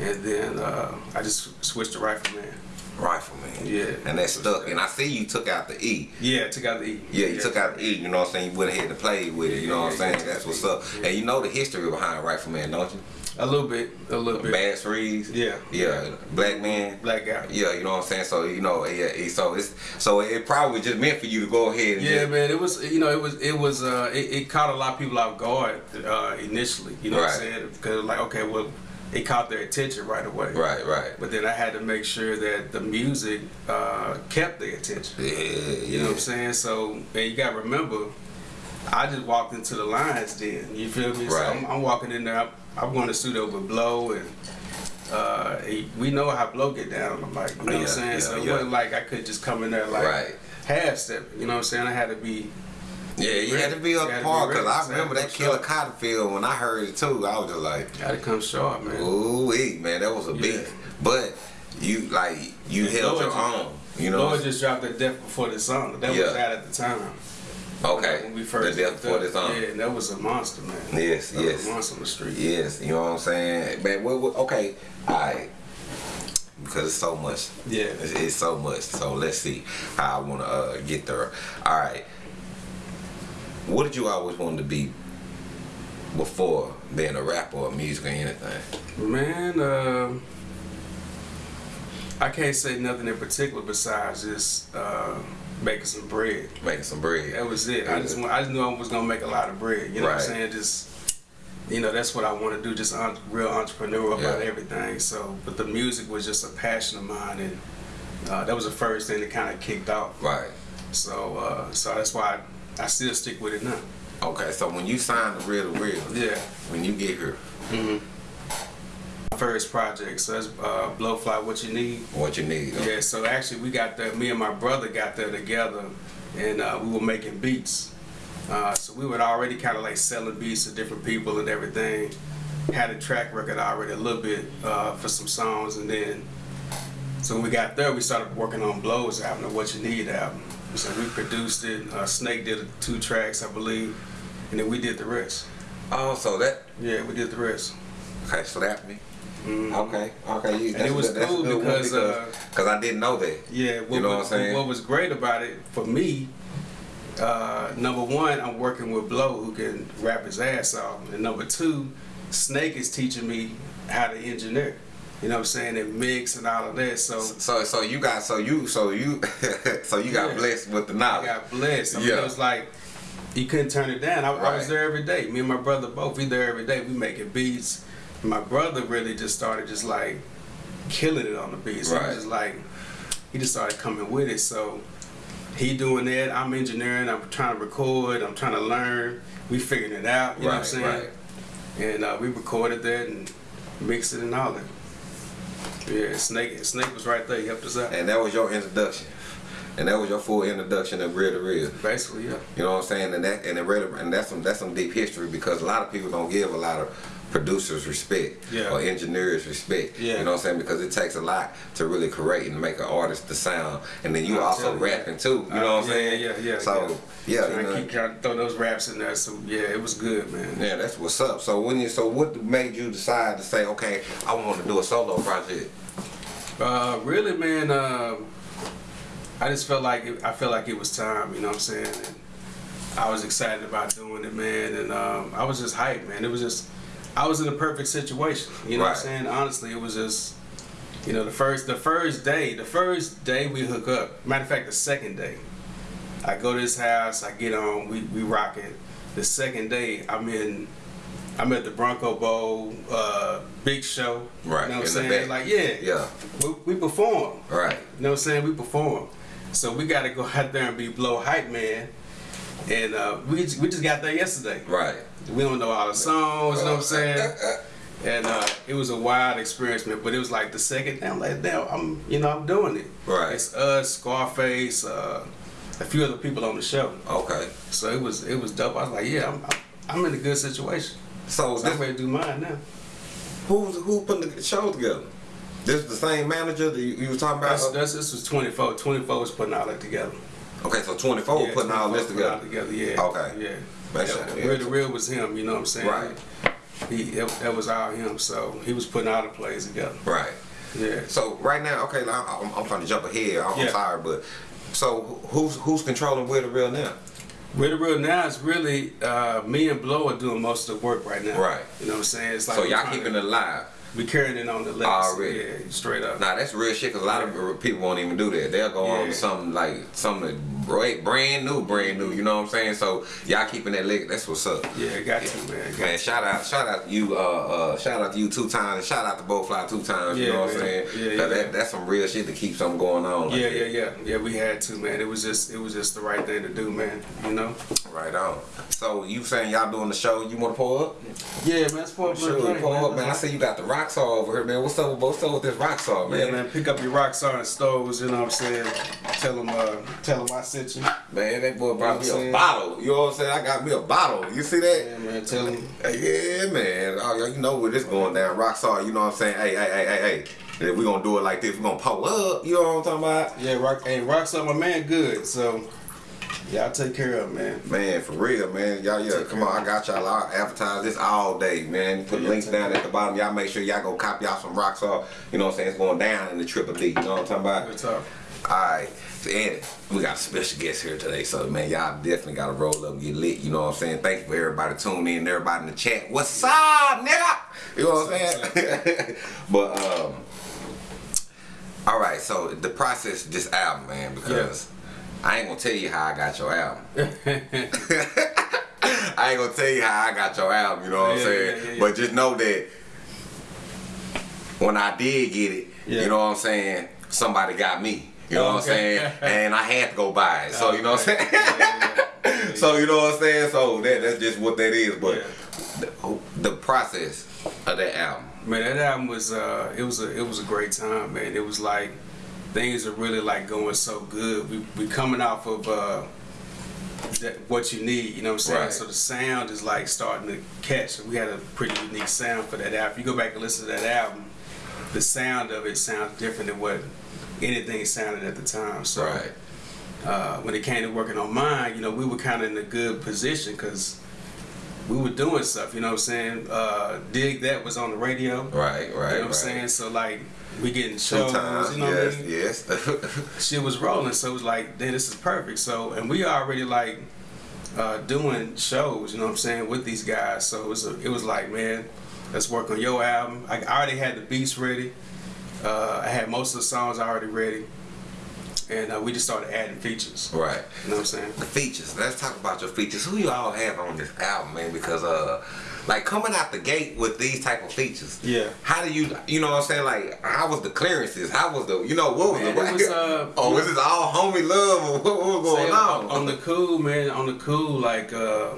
Speaker 3: and then uh, I just switched to Rifleman.
Speaker 2: Rifleman.
Speaker 3: Yeah.
Speaker 2: And that stuck. And I see you took out the E.
Speaker 3: Yeah, took out the E.
Speaker 2: Yeah, you took out the E, you know what I'm saying? You went ahead and played with it, you know what I'm
Speaker 3: Yeah, yeah,
Speaker 2: saying?
Speaker 3: yeah.
Speaker 2: That's what's up.
Speaker 3: Yeah.
Speaker 2: And you know the history behind Rifleman, don't you?
Speaker 3: A little bit, a little bit.
Speaker 2: Bad Freeze.
Speaker 3: Yeah.
Speaker 2: Yeah. Black man.
Speaker 3: Black guy.
Speaker 2: Yeah, you know what I'm saying. So you know, yeah, it- so it's so it probably just meant for you to go ahead and
Speaker 3: Yeah,
Speaker 2: just,
Speaker 3: man, it was you know it was it was uh it, it caught a lot of people off guard uh initially. You know what I'm saying? Because like okay, well, it caught their attention right away.
Speaker 2: right, right.
Speaker 3: But then I had to make sure that the music uh, kept their attention.
Speaker 2: Yeah, yeah.
Speaker 3: You know what I'm saying? So, and you got to remember, I just walked into the lines then. You feel me? So
Speaker 2: Right.
Speaker 3: I'm, I'm walking in there. I'm, I'm going to studio with Blow, and uh, he, we know how Blow get down on the mic. You know what I'm saying?
Speaker 2: yeah,
Speaker 3: so it
Speaker 2: yeah.
Speaker 3: wasn't like I could just come in there like
Speaker 2: Right.
Speaker 3: half step. You know what I'm saying? I had to be.
Speaker 2: Yeah, you had to be up
Speaker 3: had to be
Speaker 2: par because. I remember that Killer
Speaker 3: sharp.
Speaker 2: Cottonfield when I heard it too. I was just like,
Speaker 3: Got to come sharp, man.
Speaker 2: ooh, wee, man, that was a beat. But you like you
Speaker 3: And
Speaker 2: held
Speaker 3: Blow
Speaker 2: your own. You know.
Speaker 3: Blow just dropped the Death Before the Song. That
Speaker 2: Yeah.
Speaker 3: was out at the time.
Speaker 2: okay.
Speaker 3: When we first
Speaker 2: the death before
Speaker 3: up.
Speaker 2: this on.
Speaker 3: Yeah, that was a monster, man.
Speaker 2: Yes,
Speaker 3: That
Speaker 2: yes.
Speaker 3: was a monster on the street.
Speaker 2: Yes, you know what I'm saying? Man, what, what, okay, alright. Because it's so much.
Speaker 3: Yeah.
Speaker 2: It's, it's so much. So let's see how I want to uh, get there. Alright. What did you always want to be before being a rapper or music or anything?
Speaker 3: Man, uh, I can't say nothing in particular besides just uh, making some bread.
Speaker 2: Making some bread.
Speaker 3: That was it. I just I just knew I was gonna make a lot of bread. You know what I'm saying? Just you know, that's what I want to do. Just un- real entrepreneur about everything. So, but the music was just a passion of mine, and uh, that was the first thing that kind of kicked off.
Speaker 2: Right.
Speaker 3: So, uh, so that's why I, I still stick with it now.
Speaker 2: Okay, so when you sign the real to real,
Speaker 3: Yeah.
Speaker 2: when you get here,
Speaker 3: Mm-hmm. First project, so that's uh, Blowfly. What you need.
Speaker 2: what you need?
Speaker 3: Yeah, so actually we got there, me and my brother got there together and uh, we were making beats. Uh, so we were already kind of like selling beats to different people and everything. Had a track record already a little bit uh, for some songs and then, so when we got there, we started working on Blow's album, the What You Need album. So we produced it, uh, Snake did two tracks, I believe, and then we did the rest.
Speaker 2: Oh, so that,
Speaker 3: Yeah, we did the rest.
Speaker 2: okay, slap me.
Speaker 3: Mhm.
Speaker 2: Okay, okay. You,
Speaker 3: And it was
Speaker 2: good-
Speaker 3: cool
Speaker 2: one
Speaker 3: because, uh,
Speaker 2: because I didn't know that.
Speaker 3: Yeah, what,
Speaker 2: You know what
Speaker 3: was,
Speaker 2: I'm saying?
Speaker 3: what was great about it for me, uh, number one, I'm working with Blow who can rap his ass off, and number two, Snake is teaching me how to engineer. You know what I'm saying? And mix and all of that. So
Speaker 2: So so you got so you so you so you got
Speaker 3: Yeah.
Speaker 2: blessed with the knowledge.
Speaker 3: I got blessed. I mean,
Speaker 2: Yeah.
Speaker 3: it was like you couldn't turn it down. I, I was there every day. Me and my brother both. We there every day. We making beats. My brother really just started just like killing it on the beats. He
Speaker 2: Right.
Speaker 3: was just like he just started coming with it. So he doing that, I'm engineering, I'm trying to record, I'm trying to learn. We figuring it out, you know what I'm saying?
Speaker 2: right.
Speaker 3: And uh, we recorded that and mixed it and all that. Yeah, Snake Snake was right there, he helped us out.
Speaker 2: And that was your introduction. And that was your full introduction of real to real.
Speaker 3: Basically, yeah.
Speaker 2: You know what I'm saying? And that and the real, and that's some that's some deep history because a lot of people don't give a lot of producers respect
Speaker 3: Yeah.
Speaker 2: or engineers respect.
Speaker 3: Yeah.
Speaker 2: You know what I'm saying? Because it takes a lot to really create and make an artist the sound. And then you
Speaker 3: I'm
Speaker 2: also rapping too. You
Speaker 3: Uh,
Speaker 2: know what I'm
Speaker 3: yeah,
Speaker 2: saying?
Speaker 3: Yeah, yeah, yeah.
Speaker 2: So yeah,
Speaker 3: So
Speaker 2: you
Speaker 3: I
Speaker 2: know,
Speaker 3: keep trying to throw those raps in there. So yeah, it was good, man.
Speaker 2: yeah, that's what's up. So when you so what made you decide to say, okay, I want to do a solo project?
Speaker 3: Uh, really, man. Uh, I just felt like it, I felt like it was time. You know what I'm saying? And I was excited about doing it, man. And um, I was just hyped, man. It was just I was in a perfect situation. You know what I'm saying? Honestly, it was just you know the first the first day the first day we hook up. Matter of fact, the second day, I go to his house. I get on. We we rock it. The second day, I'm in. I'm at the Bronco Bowl, uh, big show.
Speaker 2: Right,
Speaker 3: You know what I'm saying? Like, yeah.
Speaker 2: Yeah.
Speaker 3: We, we perform.
Speaker 2: Right.
Speaker 3: You know what I'm saying? We perform. So we got to go out there and be blow hype man. And uh, we, just- we just got there yesterday.
Speaker 2: Right.
Speaker 3: We don't know all the songs, you know what I'm saying? And uh, it was a wild experience, man. But it was like the second day, I'm like, damn, I'm, you know, I'm doing it.
Speaker 2: Right.
Speaker 3: It's us, Scarface, uh, a few other people on the show.
Speaker 2: Okay.
Speaker 3: So it was it was dope. I was like, yeah, I'm, I'm in a good situation.
Speaker 2: So
Speaker 3: So I'm ready to do mine now.
Speaker 2: who's who put the show together? This is the same manager that you, you was talking about.
Speaker 3: That's, that's, this was 24. 24 was putting all that together.
Speaker 2: okay, so 24
Speaker 3: Yeah,
Speaker 2: putting all this
Speaker 3: 24 all
Speaker 2: together.
Speaker 3: together, yeah.
Speaker 2: Okay.
Speaker 3: Yeah.
Speaker 2: That's
Speaker 3: Yeah. Real the real was him, you know what I'm saying?
Speaker 2: Right.
Speaker 3: He that, that was all him, so he was putting all the plays together.
Speaker 2: Right.
Speaker 3: Yeah.
Speaker 2: So right now, okay, I'm, I'm trying to jump ahead. I'm,
Speaker 3: Yeah.
Speaker 2: sorry, but so who's who's controlling where the real now?
Speaker 3: Real the real now is really uh, me and Blow are doing most of the work right now.
Speaker 2: Right.
Speaker 3: You know what I'm saying? It's like
Speaker 2: so y'all keeping
Speaker 3: to-
Speaker 2: it alive.
Speaker 3: We carrying it on the legacy.
Speaker 2: Already.
Speaker 3: Yeah, straight up.
Speaker 2: Now that's real shit because a lot of people won't even do that. They'll go on
Speaker 3: Yeah.
Speaker 2: to something like something brand brand new, brand new. You know what I'm saying? So y'all keeping that leg. That's what's up.
Speaker 3: Yeah, got you, man. Got
Speaker 2: Man, shout out, shout out to you, uh, uh, shout out to you two times, shout out to Blowfly two times. you
Speaker 3: Yeah,
Speaker 2: know what I'm saying?
Speaker 3: Yeah,
Speaker 2: 'Cause
Speaker 3: yeah.
Speaker 2: That, that's some real shit to keep something going on. like
Speaker 3: Yeah,
Speaker 2: that.
Speaker 3: yeah, yeah, yeah. We had to, man. It was just, it was just the right thing to do, man. You know.
Speaker 2: Right on. So you saying y'all doing the show? You want to pull up?
Speaker 3: Yeah, man. Support
Speaker 2: Sure, pull up, man. I see you got the rock saw over here, man. What's up? What's up with this rock saw, man?
Speaker 3: Yeah, man. Pick up your rock star and stoves. You know what I'm saying? Tell them, uh, tell them I sent you.
Speaker 2: Man, that boy brought me
Speaker 3: You know what I'm
Speaker 2: a bottle. You know what I'm saying? I got me a bottle. You see that?
Speaker 3: Yeah, man. Tell them.
Speaker 2: Yeah, man. Oh, you know where this going down. Rock saw, you know what I'm saying? Hey, hey, hey, hey, hey. And if we gonna do it like this, we gonna pull up. You know what I'm talking about?
Speaker 3: Yeah, rock. Hey, rock star, my man, good. So, yeah, I'll take care of man.
Speaker 2: Man, for real, man. Y'all, yeah, come on. I got y'all. I'll advertise this all day, man. Put
Speaker 3: Yeah,
Speaker 2: links down at the bottom. Y'all make sure y'all go copy y'all some rock saw. You know what I'm saying? It's going down in the Triple D. You know what I'm talking about?
Speaker 3: Good talk.
Speaker 2: Alright, so and we got a special guest here today, so man, y'all definitely gotta roll up and get lit, you know what I'm saying? Thank you for everybody tuning in, everybody in the chat. What's up, nigga? You know what I'm saying? but um Alright, so the process this album, man, because I ain't gonna tell you how I got your album. I ain't gonna tell you how I got your album, you know what I'm saying?
Speaker 3: yeah, yeah, yeah.
Speaker 2: But just know that when I did get it,
Speaker 3: Yeah.
Speaker 2: you know what I'm saying, somebody got me. You know what I'm saying? And I had to go buy it. So you know what I'm saying?
Speaker 3: Yeah, yeah,
Speaker 2: so you know what I'm saying? So that that's just what that is. But
Speaker 3: Yeah.
Speaker 2: the, the process of that album.
Speaker 3: Man, that album was uh, it was a it was a great time, man. It was like things are really like going so good. We we coming off of uh, that, what you need, you know what I'm saying?
Speaker 2: Right.
Speaker 3: So the sound is like starting to catch. We had a pretty unique sound for that album. If you go back and listen to that album, the sound of it sounds different than what anything sounded at the time. So
Speaker 2: Right.
Speaker 3: uh, when it came to working on mine, you know, we were kind of in a good position because we were doing stuff. You know what I'm saying? Uh, Dig that was on the radio.
Speaker 2: Right, right,
Speaker 3: You know what I'm saying? So like we getting shows,
Speaker 2: times,
Speaker 3: you know
Speaker 2: yes,
Speaker 3: what I mean?
Speaker 2: yes.
Speaker 3: Shit was rolling, so it was like, then this is perfect. So and we already like uh, doing shows, you know what I'm saying, with these guys. So it was a, it was like, man, let's work on your album. I, I already had the beats ready. Uh, I had most of the songs already ready, and uh, we just started adding features.
Speaker 2: right.
Speaker 3: You know what I'm saying?
Speaker 2: The features. Let's talk about your features. Who you all have on this album, man? Because uh, Like coming out the gate with these type of features.
Speaker 3: Yeah.
Speaker 2: How do you, you know what I'm saying? Like, how was the clearances? How was the, you know, what was
Speaker 3: Man,
Speaker 2: the,
Speaker 3: it was, uh,
Speaker 2: oh, was this all homie love or what, what was going
Speaker 3: Say,
Speaker 2: on?
Speaker 3: on the cool, man, on the cool, like uh,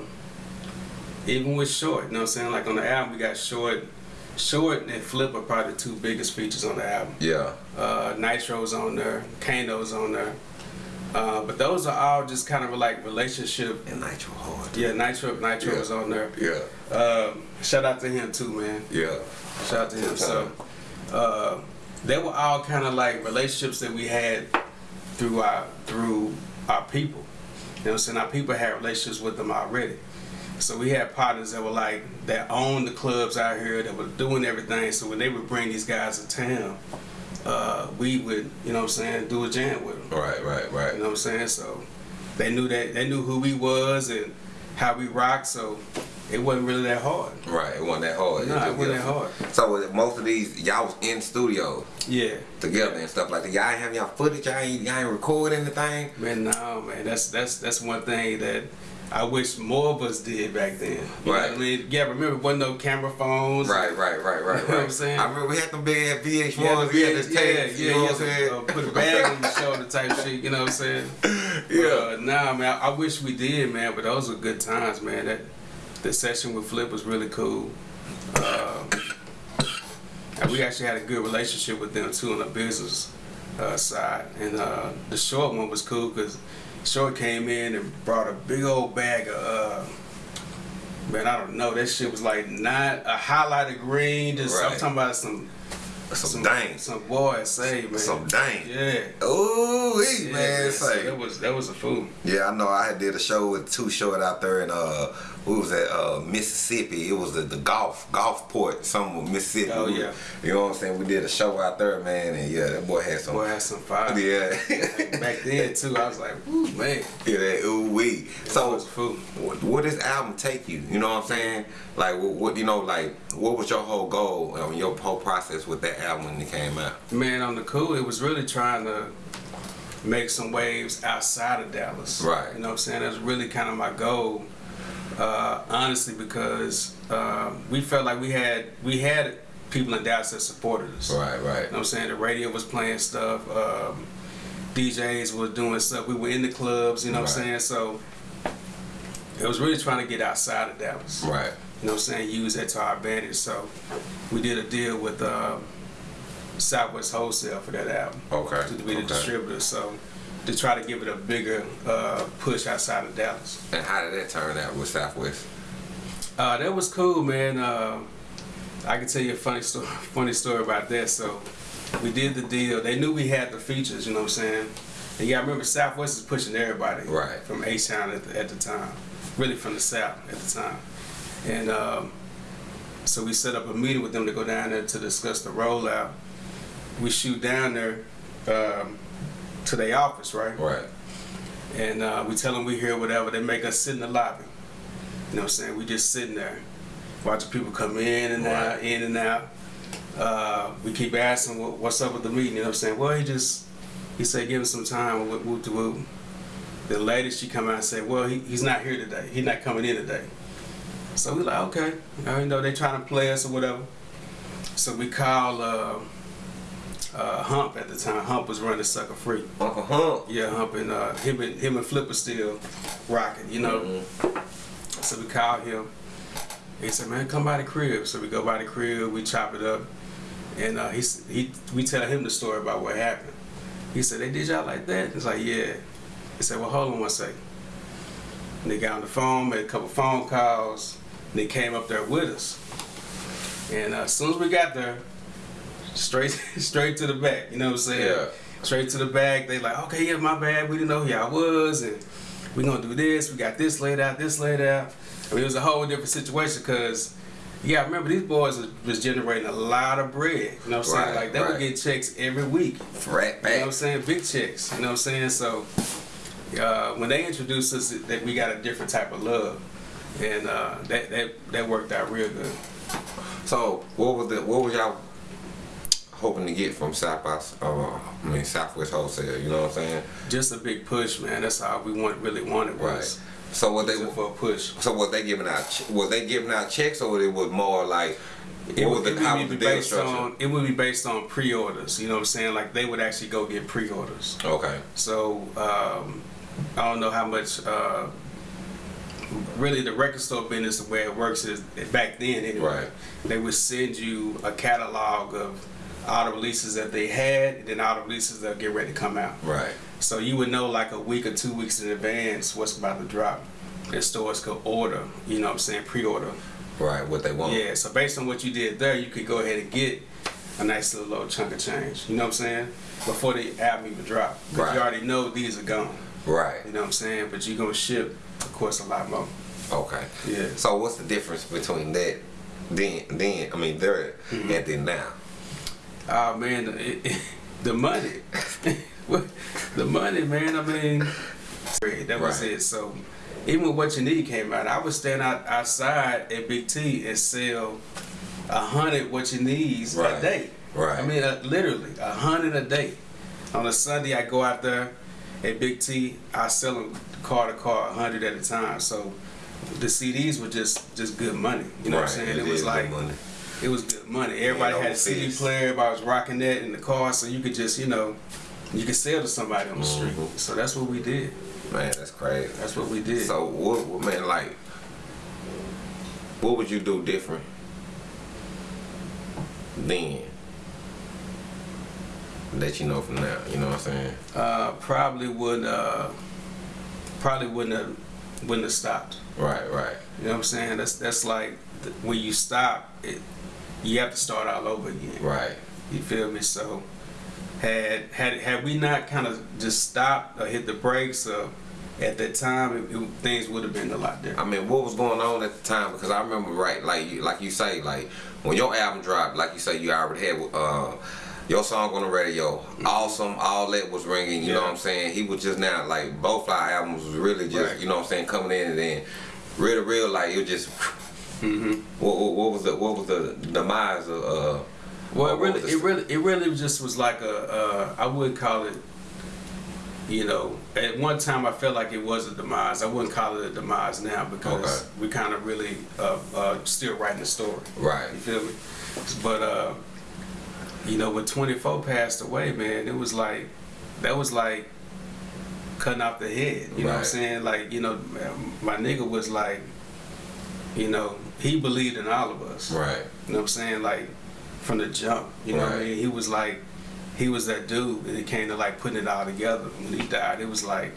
Speaker 3: even with Short, you know what I'm saying? Like on the album, we got Short, Short and Flip are probably the two biggest features on the album.
Speaker 2: yeah.
Speaker 3: Uh, Nitro's on there, Kano's on there. Uh, but those are all just kind of like relationship.
Speaker 2: And Nitro hard.
Speaker 3: Yeah, Nitro, Nitro
Speaker 2: Yeah.
Speaker 3: was on there.
Speaker 2: Yeah.
Speaker 3: Uh, shout out to him too, man.
Speaker 2: Yeah.
Speaker 3: Shout out to him. So, uh, they were all kind of like relationships that we had through our through our people. You know what I'm saying? Our people had relationships with them already. So we had partners that were like that owned the clubs out here that were doing everything. So when they would bring these guys to town, uh, we would, you know what I'm saying, do a jam with them.
Speaker 2: Right, right, right.
Speaker 3: You know what I'm saying? So they knew that they knew who we was and how we rocked. So it wasn't really that hard.
Speaker 2: Right, it wasn't that hard.
Speaker 3: Nah, it
Speaker 2: just-
Speaker 3: wasn't that hard.
Speaker 2: So most of these, y'all was in studio
Speaker 3: Yeah.
Speaker 2: together and stuff like that. Y'all ain't have y'all footage. Y'all ain't, y'all ain't record anything.
Speaker 3: Man, no, man. That's that's that's one thing that I wish more of us did back then. You
Speaker 2: Right.
Speaker 3: I mean, yeah. Remember, wasn't no camera phones.
Speaker 2: Right, right, right, right,
Speaker 3: You know what I'm saying?
Speaker 2: I remember we had them big ass VH1s.
Speaker 3: Yeah,
Speaker 2: we had this
Speaker 3: yeah,
Speaker 2: tape.
Speaker 3: yeah,
Speaker 2: you know
Speaker 3: yeah.
Speaker 2: what I'm saying?
Speaker 3: Uh, put a bag on your shoulder type shit. You know what I'm saying?
Speaker 2: Yeah.
Speaker 3: Uh, nah, man. I, I wish we did, man. But those were good times, man. That the session with Flip was really cool. Uh, and we actually had a good relationship with them too on the business uh, side. And uh, the short one was cool because short came in and brought a big old bag of. Uh, Man, I don't know. That shit was like not a highlighted green. Just I'm talking about some
Speaker 2: Some dang.
Speaker 3: some boy say man.
Speaker 2: Some dang.
Speaker 3: Yeah.
Speaker 2: Ooh,
Speaker 3: Yeah,
Speaker 2: man,
Speaker 3: so
Speaker 2: say.
Speaker 3: that was that was a fool.
Speaker 2: Yeah, I know. I did a show with Too Short out there in uh, what was at Uh, Mississippi. It was the, the golf Gulfport, something with Mississippi.
Speaker 3: Oh,
Speaker 2: We-
Speaker 3: yeah.
Speaker 2: You know what I'm saying? We did a show out there, man, and yeah, that boy had some.
Speaker 3: Boy had some fire.
Speaker 2: Yeah.
Speaker 3: Back then too, I was like, ooh man.
Speaker 2: yeah, that ooh wee.
Speaker 3: So
Speaker 2: So,
Speaker 3: was a fool.
Speaker 2: what, what does album take you? You know what I'm saying? Like, what, what you know, like, what was your whole goal, um, your whole process with that album when it came out?
Speaker 3: Man, on the cool, it was really trying to make some waves outside of Dallas.
Speaker 2: Right.
Speaker 3: You know what I'm saying? That's really kind of my goal. Uh, honestly, because uh, we felt like we had we had people in Dallas that supported us.
Speaker 2: Right, right.
Speaker 3: You know what I'm saying? The radio was playing stuff. Um, DJs were doing stuff. We were in the clubs. You know what I'm saying? So it was really trying to get outside of Dallas.
Speaker 2: Right.
Speaker 3: You know what I'm saying? Use that to our advantage. So we did a deal with uh, Southwest Wholesale for that album.
Speaker 2: Okay,
Speaker 3: To be the
Speaker 2: okay.
Speaker 3: distributor. So to try to give it a bigger uh, push outside of Dallas.
Speaker 2: And how did that turn out with Southwest?
Speaker 3: Uh, that was cool, man. Uh, I can tell you a funny story. Funny story about that. So we did the deal. They knew we had the features. You know what I'm saying? And yeah, I remember Southwest is pushing everybody.
Speaker 2: Right.
Speaker 3: From H Town at the, at the time, really from the South at the time, and um, so we set up a meeting with them to go down there to discuss the rollout. We shoot down there um, to their office, right?
Speaker 2: Right.
Speaker 3: and uh, we tell them we here, whatever. They make us sit in the lobby. You know what I'm saying? We just sitting there, watching people come in and out, in and out. Uh, we keep asking, "What- what's up with the meeting? You know what I'm saying? Well, he just, he said, give him some time, whoop, whoop, to whoop. The lady, she come out and said, well, he, he's not here today. He's not coming in today. So we like, okay. You know, they trying to play us or whatever. So we call uh, uh, Hump at the time. Hump was running Sucka Free.
Speaker 2: Uncle Hump.
Speaker 3: Yeah, Hump and uh, him and him and Flipper still rocking, you know. So we called him. He said, "Man, come by the crib." So we go by the crib, we chop it up, and uh, he he we tell him the story about what happened. He said, "They did y'all like that?" It's like, "Yeah." He said, "Well, hold on one second." And they got on the phone, made a couple phone calls, and they came up there with us. And uh, as soon as we got there, straight straight to the back. You know what I'm saying?
Speaker 2: Yeah.
Speaker 3: Straight to the back. They like, okay, yeah, my bad. We didn't know who y'all was, and we gonna do this. We got this laid out, this laid out. I mean, it was a whole different situation because. Yeah, I remember these boys was, generating a lot of bread. You know what I'm saying? Like they
Speaker 2: right.
Speaker 3: would get checks every week.
Speaker 2: Rat
Speaker 3: You know what I'm saying? Big checks. You know what I'm saying? So uh, when they introduced us, that we got a different type of love, and uh, that that that worked out real good.
Speaker 2: So what was the what was y'all hoping to get from South by uh, I mean Southwest Wholesale? You know what I'm saying?
Speaker 3: Just a big push, man. That's all we want really wanted was.
Speaker 2: Right. So what they
Speaker 3: it for a push.
Speaker 2: so was they giving out was they giving out checks or it was more like what was the
Speaker 3: would be
Speaker 2: was the deal
Speaker 3: based
Speaker 2: structure?
Speaker 3: on it would be based on pre-orders. You know what I'm saying? Like they would actually go get pre-orders.
Speaker 2: Okay.
Speaker 3: So um, I don't know how much. Uh, really, the record store business, the way it works is back then anyway.
Speaker 2: Right.
Speaker 3: They would send you a catalog of all the releases that they had, and then all the releases that get ready to come out.
Speaker 2: Right.
Speaker 3: So you would know like a week or two weeks in advance what's about to drop. And stores could order, you know what I'm saying, pre-order.
Speaker 2: Right. What they want.
Speaker 3: Yeah, so based on what you did there, you could go ahead and get a nice little little chunk of change. You know what I'm saying? Before the album even drop. Because
Speaker 2: Right.
Speaker 3: you already know these are gone.
Speaker 2: Right.
Speaker 3: You know what I'm saying? But you're gonna ship, of course, a lot more.
Speaker 2: Okay.
Speaker 3: Yeah.
Speaker 2: So what's the difference between that then then I mean there
Speaker 3: Mm-hmm.
Speaker 2: and then now?
Speaker 3: Oh man, the, it, it, the money, the money, man. I mean, that was
Speaker 2: Right.
Speaker 3: it. So even when What You Need came out, I would stand out outside at Big T and sell a hundred What You Needs
Speaker 2: Right.
Speaker 3: a day.
Speaker 2: Right.
Speaker 3: I mean, uh, literally a hundred a day. On a Sunday, I go out there at Big T. I sell them car to car, a hundred at a time. So the CDs were just just good money. You know what I'm saying?
Speaker 2: it
Speaker 3: It, was like
Speaker 2: money.
Speaker 3: It was good money. Everybody
Speaker 2: Yeah,
Speaker 3: had a CD player. Everybody was rocking that in the car, so you could just you know you could sell to somebody on the street.
Speaker 2: Mhm.
Speaker 3: So that's what we did.
Speaker 2: Man, that's crazy.
Speaker 3: That's what we did.
Speaker 2: So what, what man like what would you do different then that you know from now, you know what I'm saying?
Speaker 3: uh, probably would uh, probably wouldn't have wouldn't have stopped.
Speaker 2: Right, right.
Speaker 3: You know what I'm saying? That's that's like th- when you stop, it you have to start all over again.
Speaker 2: Right.
Speaker 3: You feel me? So had had had we not kind of just stopped or hit the brakes or at that time, it, it, things would have been a lot different.
Speaker 2: I mean, what was going on at the time? Because I remember, right, like you, like you say, like when your album dropped, like you say, you already had uh, your song on the radio, awesome, all that was ringing. You know what I'm saying? He was just now like both our albums was really just,
Speaker 3: Right.
Speaker 2: you know what I'm saying, coming in and then real to real, like it was just.
Speaker 3: Hmm
Speaker 2: What, what, what was the what was the demise of? Uh,
Speaker 3: Well, it really, it really, it really just was like a. Uh, I would call it. You know, at one time I felt like it was a demise. I wouldn't call it a demise now because
Speaker 2: Okay.
Speaker 3: we kind of really uh, uh, still writing the story.
Speaker 2: Right.
Speaker 3: You feel me? But uh, you know, when 24 passed away, man, it was like that was like cutting off the head. You know what I'm saying? Like, you know, my nigga was like, you know, he believed in all of us.
Speaker 2: Right.
Speaker 3: You know what I'm saying? Like from the jump. You know what I mean? He was like he was that dude and it came to like putting it all together. When he died, it was like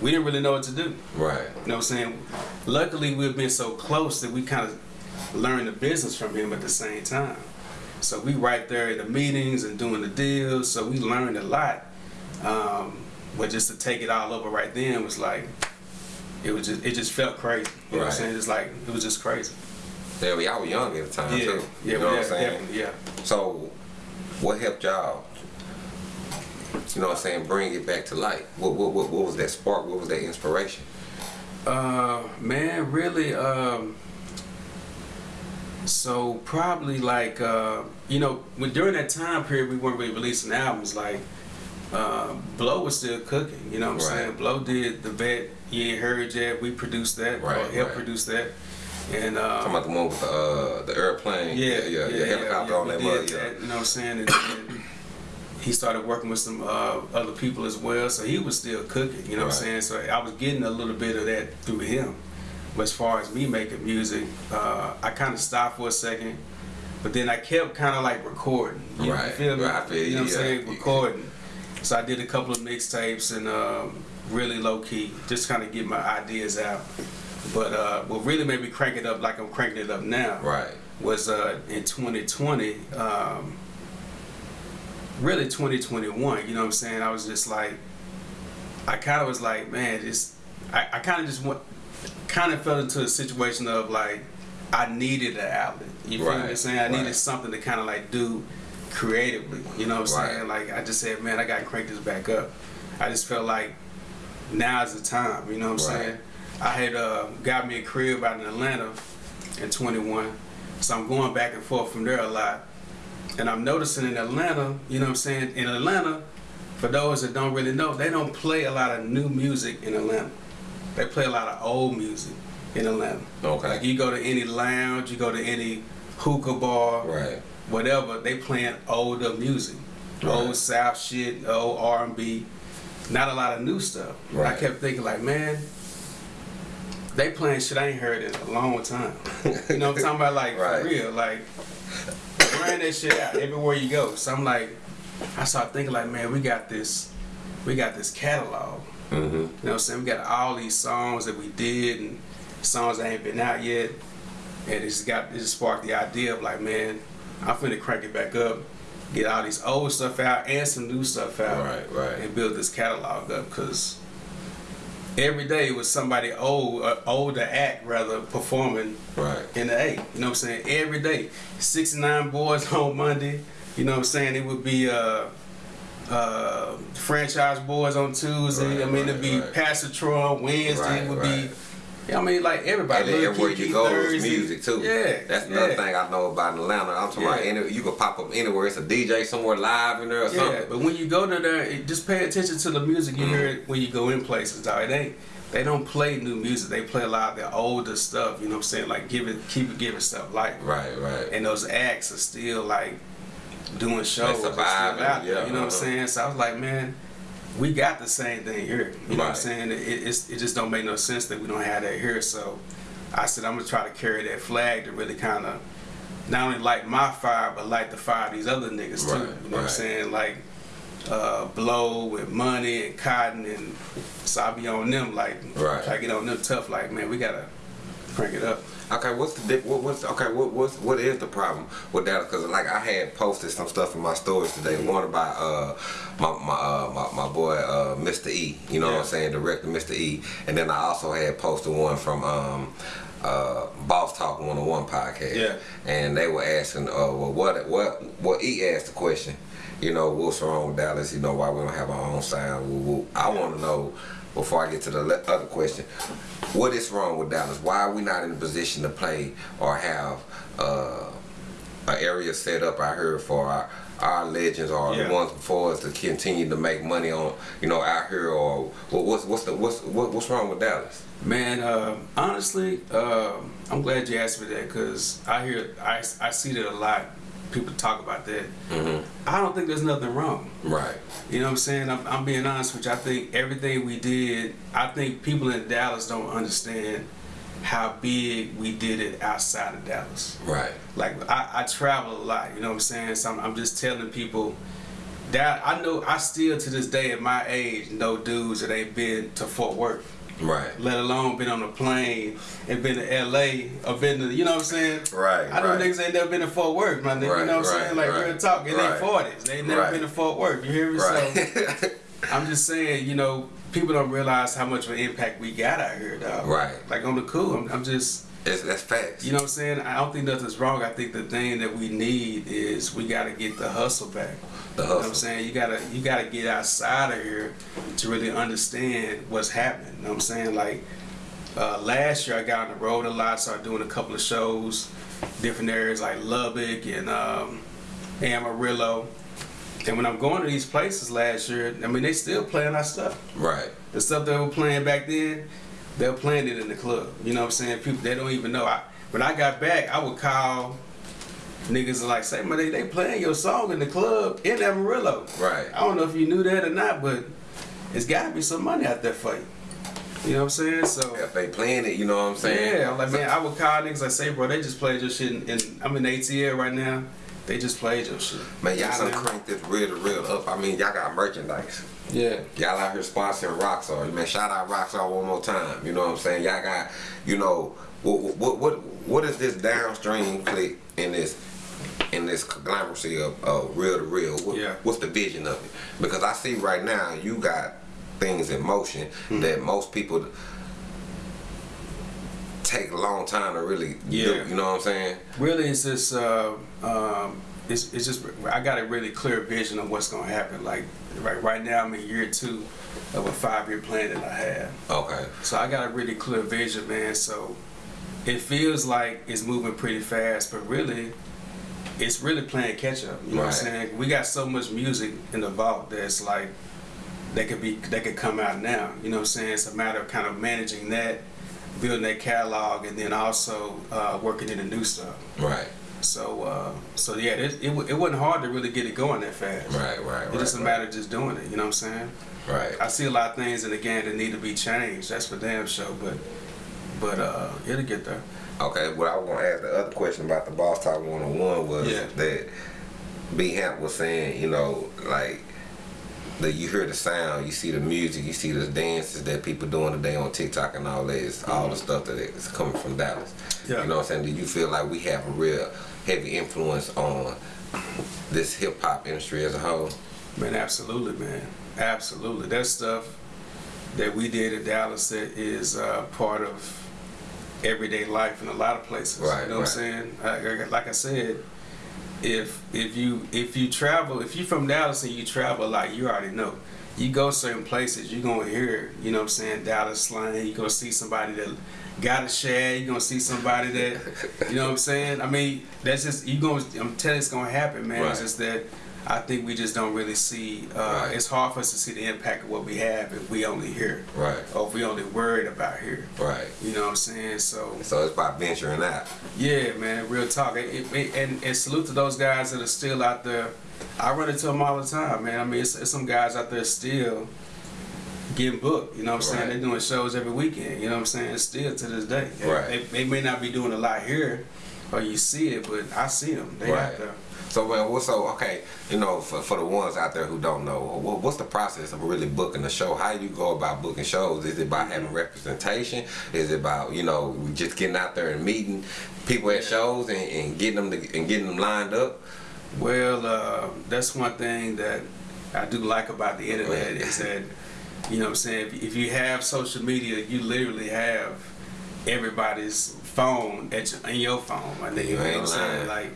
Speaker 3: we didn't really know what to do.
Speaker 2: Right.
Speaker 3: You know what I'm saying? Luckily we've been so close that we kind of learned the business from him at the same time. So we right there in the meetings and doing the deals, so we learned a lot. Um, but just to take it all over right then was like it was just it just felt crazy. You know what I'm saying? It's like it was just crazy.
Speaker 2: Yeah, we all were young at the time
Speaker 3: Yeah,
Speaker 2: too.
Speaker 3: yeah,
Speaker 2: you know what
Speaker 3: yeah,
Speaker 2: I'm saying?
Speaker 3: yeah.
Speaker 2: So, what helped y'all? You know what I'm saying? Bring it back to life? What what what, what was that spark? What was that inspiration?
Speaker 3: Uh, man, really, um, so probably like, uh, you know, when during that time period we weren't really releasing albums, like, uh, Blow was still cooking, you know what I'm
Speaker 2: Right.
Speaker 3: saying? Blow did the vet, you ain't heard yet, we produced that,
Speaker 2: Right,
Speaker 3: helped
Speaker 2: right.
Speaker 3: produce that. And,
Speaker 2: Talking
Speaker 3: um,
Speaker 2: about the one with the uh, the airplane.
Speaker 3: yeah,
Speaker 2: yeah, yeah, helicopter on that mud.
Speaker 3: that, You know what I'm saying? And, and he started working with some uh, other people as well, so he was still cooking. You know what I'm saying? So I was getting a little bit of that through him. But as far as me making music, uh, I kind of stopped for a second, but then I kept kind of like recording. You,
Speaker 2: Right,
Speaker 3: you feel me?
Speaker 2: right, feel
Speaker 3: you know what I'm
Speaker 2: yeah.
Speaker 3: saying? Recording. So I did a couple of mixtapes and um, really low key, just kind of get my ideas out. But uh, what really made me crank it up like I'm cranking it up now
Speaker 2: Right.
Speaker 3: was uh, in 2020, um, really 2021. You know what I'm saying? I was just like, I kind of was like, man, just I, I kind of just went, kind of fell into a situation of like, I needed an outlet. You feel
Speaker 2: Right,
Speaker 3: what I'm saying? I needed something to kind of like do creatively. You know what I'm
Speaker 2: Right.
Speaker 3: saying? Like I just said, man, I got to crank this back up. I just felt like now is the time. You know what I'm
Speaker 2: Right.
Speaker 3: saying? I had uh, got me a crib out in Atlanta in 21, so I'm going back and forth from there a lot. And I'm noticing in Atlanta, you know what I'm saying? In Atlanta, for those that don't really know, they don't play a lot of new music in Atlanta. they play a lot of old music in Atlanta.
Speaker 2: Okay.
Speaker 3: Like you go to any lounge, you go to any hookah bar,
Speaker 2: Right.
Speaker 3: whatever, they playing older music,
Speaker 2: Right.
Speaker 3: old South shit, old R and B, not a lot of new stuff. And I kept thinking like, man, they playing shit I ain't heard in a long time. You know what I'm talking about? Like
Speaker 2: Right.
Speaker 3: for real, like ran that shit out everywhere you go. So I'm like, I started thinking like, man, we got this, we got this catalog.
Speaker 2: Mm-hmm.
Speaker 3: You know what I'm saying? We got all these songs that we did and songs that ain't been out yet. And it's got it just sparked the idea of like, man, I'm finna crank it back up, get all these old stuff out and some new stuff out.
Speaker 2: Right, right.
Speaker 3: And build this catalog up because every day it was somebody old, uh, older act rather performing
Speaker 2: Right.
Speaker 3: in the A. You know what I'm saying? Every day. 69 Boyz on Monday. You know what I'm saying? It would be uh uh Franchise Boyz on Tuesday.
Speaker 2: Right,
Speaker 3: I mean it'd be
Speaker 2: right, right.
Speaker 3: Pastor Troy on Wednesday.
Speaker 2: Right,
Speaker 3: it would
Speaker 2: right.
Speaker 3: be yeah, I mean like everybody.
Speaker 2: And then everywhere you go, it's music too.
Speaker 3: Yeah.
Speaker 2: That's
Speaker 3: yeah.
Speaker 2: another thing I know about Atlanta. I'm talking about any, you can pop up anywhere. It's a DJ somewhere live in there or
Speaker 3: Yeah,
Speaker 2: something.
Speaker 3: but when you go to there, it, just pay attention to the music you hear when you go in places. Dog. It ain't they don't play new music. They play a lot of their older stuff. You know what I'm saying? Like give it, keep it, giving stuff like
Speaker 2: Right, right.
Speaker 3: and those acts are still like doing shows. Still
Speaker 2: surviving,
Speaker 3: out there,
Speaker 2: yeah,
Speaker 3: you know what I'm
Speaker 2: uh-huh.
Speaker 3: saying? So I was like, man, we got the same thing here. You know what I'm saying? It, it's, it just don't make no sense that we don't have that here. So I said, I'm gonna try to carry that flag to really kind of not only light my fire, but light the fire of these other niggas too. You know what I'm saying? Like uh, blow with money and cotton, and so I be on them like
Speaker 2: Right.
Speaker 3: try to get on them tough. Like man, we gotta crank it up.
Speaker 2: Okay, what's the what, what's okay? What what's what is the problem with that? Because like I had posted some stuff in my stories today. One about uh my my uh, my, my boy uh Mr. E. You know what I'm saying? Director Mr. E. And then I also had posted one from um uh Boss Talk 101 podcast.
Speaker 3: Yeah.
Speaker 2: And they were asking uh well what what what E asked the question. You know what's wrong with Dallas? You know why we don't have our own sound? I want to know before I get to the other question. What is wrong with Dallas? Why are we not in a position to play or have uh, an area set up out here for our, our legends or
Speaker 3: Yeah.
Speaker 2: the ones before us to continue to make money on, you know, out here or what, what's what's the what's what, what's wrong with Dallas?
Speaker 3: Man, uh, honestly, uh, I'm glad you asked me that because I hear, I, I see that a lot. People talk about that. Mm-hmm. I don't think there's nothing wrong.
Speaker 2: Right.
Speaker 3: You know what I'm saying? I'm, I'm being honest with you. I think everything we did, I think people in Dallas don't understand how big we did it outside of Dallas.
Speaker 2: Right.
Speaker 3: Like I, I travel a lot, you know what I'm saying? So I'm, I'm just telling people that I know I still to this day at my age know dudes that ain't been to Fort Worth
Speaker 2: Right.
Speaker 3: let alone been on a plane and been to LA or been to, you know what I'm saying?
Speaker 2: Right,
Speaker 3: I know
Speaker 2: right.
Speaker 3: niggas ain't never been to Fort Worth, my nigga.
Speaker 2: Right,
Speaker 3: you know what I'm
Speaker 2: right,
Speaker 3: saying? Like real talk, in their 40s. They ain't never been to Fort Worth. You hear me? So
Speaker 2: Right.
Speaker 3: I'm just saying, you know, people don't realize how much of an impact we got out here, dog.
Speaker 2: Right.
Speaker 3: Like on the cool, I'm, I'm just.
Speaker 2: It's, that's facts.
Speaker 3: You know what I'm saying? I don't think nothing's wrong. I think the thing that we need is we gotta get the hustle back.
Speaker 2: The
Speaker 3: You know what. I'm saying? You gotta you gotta get outside of here to really understand what's happening. You know what I'm saying? Like uh, last year I got on the road a lot, started doing a couple of shows, different areas like Lubbock and um, Amarillo. And when I'm going to these places last year, I mean they still playing our stuff
Speaker 2: Right.
Speaker 3: the stuff they were playing back then, they're playing it in the club. You know what I'm saying? People they don't even know. I when I got back, I would call niggas and like say, man, they, they playing your song in the club in Amarillo.
Speaker 2: Right.
Speaker 3: I don't know if you knew that or not, but it's gotta be some money out there for you. You know what I'm saying? So
Speaker 2: If they playing it, you know what I'm saying?
Speaker 3: yeah, I'm like man, I would call niggas like say, bro, they just played your shit in, in I'm in ATL right now. They just played your shit.
Speaker 2: Man, y'all done cranked this real to real up. I mean, y'all got merchandise.
Speaker 3: Yeah.
Speaker 2: Y'all out here sponsoring Rockstar. Man, shout out Rockstar one more time. You know what I'm saying? Y'all got, you know, what what what what is this downstream click in this in this conglomeracy of uh, real to real? What,
Speaker 3: Yeah.
Speaker 2: What's the vision of it? Because I see right now you got things in motion
Speaker 3: Hmm.
Speaker 2: that most people take a long time to really do. You know what I'm saying?
Speaker 3: really it's this. uh, um, it's, it's just I got a really clear vision of what's gonna happen. Like right right now I'm in year two of a five year plan that I have.
Speaker 2: Okay.
Speaker 3: So I got a really clear vision, man. So it feels like it's moving pretty fast, but really it's really playing catch up. You know what I'm saying? We got so much music in the vault that's like that could be that could come out now. You know what I'm saying? It's a matter of kind of managing that, building that catalog, and then also uh, working in the new stuff.
Speaker 2: Right.
Speaker 3: So uh, so yeah, it, it it wasn't hard to really get it going that fast.
Speaker 2: Right. Right.
Speaker 3: It's
Speaker 2: Right.
Speaker 3: just a matter of just doing it. You know what I'm saying?
Speaker 2: Right.
Speaker 3: I see a lot of things in the game that need to be changed. That's for damn sure. But but uh, it'll get there.
Speaker 2: Okay, what I was gonna ask the other question about the Boss Talk 101 was
Speaker 3: Yeah.
Speaker 2: that B Hamp was saying, you know, like that you hear the sound, you see the music, you see the dances that people doing today on TikTok and all that. It's all the stuff that is coming from Dallas.
Speaker 3: Yeah.
Speaker 2: You know what I'm saying? Do you feel like we have a real heavy influence on this hip hop industry as a whole?
Speaker 3: Man, absolutely, man. Absolutely. That stuff that we did in Dallas that is uh, part of everyday life in a lot of places.
Speaker 2: Right,
Speaker 3: You know what I'm saying? I- I- Like I said, if if you if you travel, if you're from Dallas and you travel a lot, you already know. You go certain places, you're gonna hear, you know what I'm saying, Dallas slang. You're gonna see somebody that got a share. You're gonna see somebody that, you know what I'm saying. I mean, that's just you gonna. I'm telling you, it's gonna happen, man. It's just that I think we just don't really see. Uh,
Speaker 2: Right.
Speaker 3: It's hard for us to see the impact of what we have if we only hear,
Speaker 2: Right.
Speaker 3: or if we only worried about here.
Speaker 2: Right.
Speaker 3: You know what I'm saying? So
Speaker 2: So it's about venturing out.
Speaker 3: yeah, man, real talk. It, it, and, and salute to those guys that are still out there. I run into them all the time, man. I mean, it's, it's some guys out there still getting booked. You know what I'm saying?
Speaker 2: Right.
Speaker 3: They're doing shows every weekend. You know what I'm saying? Still to this day. They-
Speaker 2: Right.
Speaker 3: They, they may not be doing a lot here, or you see it, but I see them. They
Speaker 2: Right.
Speaker 3: out there.
Speaker 2: So man, what's so okay? You know, for, for the ones out there who don't know, what, what's the process of really booking a show? How do you go about booking shows? Is it about having representation? Is it about you know just getting out there and meeting people at shows and, and getting them to, and getting them lined up?
Speaker 3: Well, uh, that's one thing that I do like about the internet
Speaker 2: Right.
Speaker 3: is that, you know what I'm saying, if, if you have social media, you literally have everybody's phone at your, in your phone. I think, you know what
Speaker 2: ain't
Speaker 3: I'm saying? Like,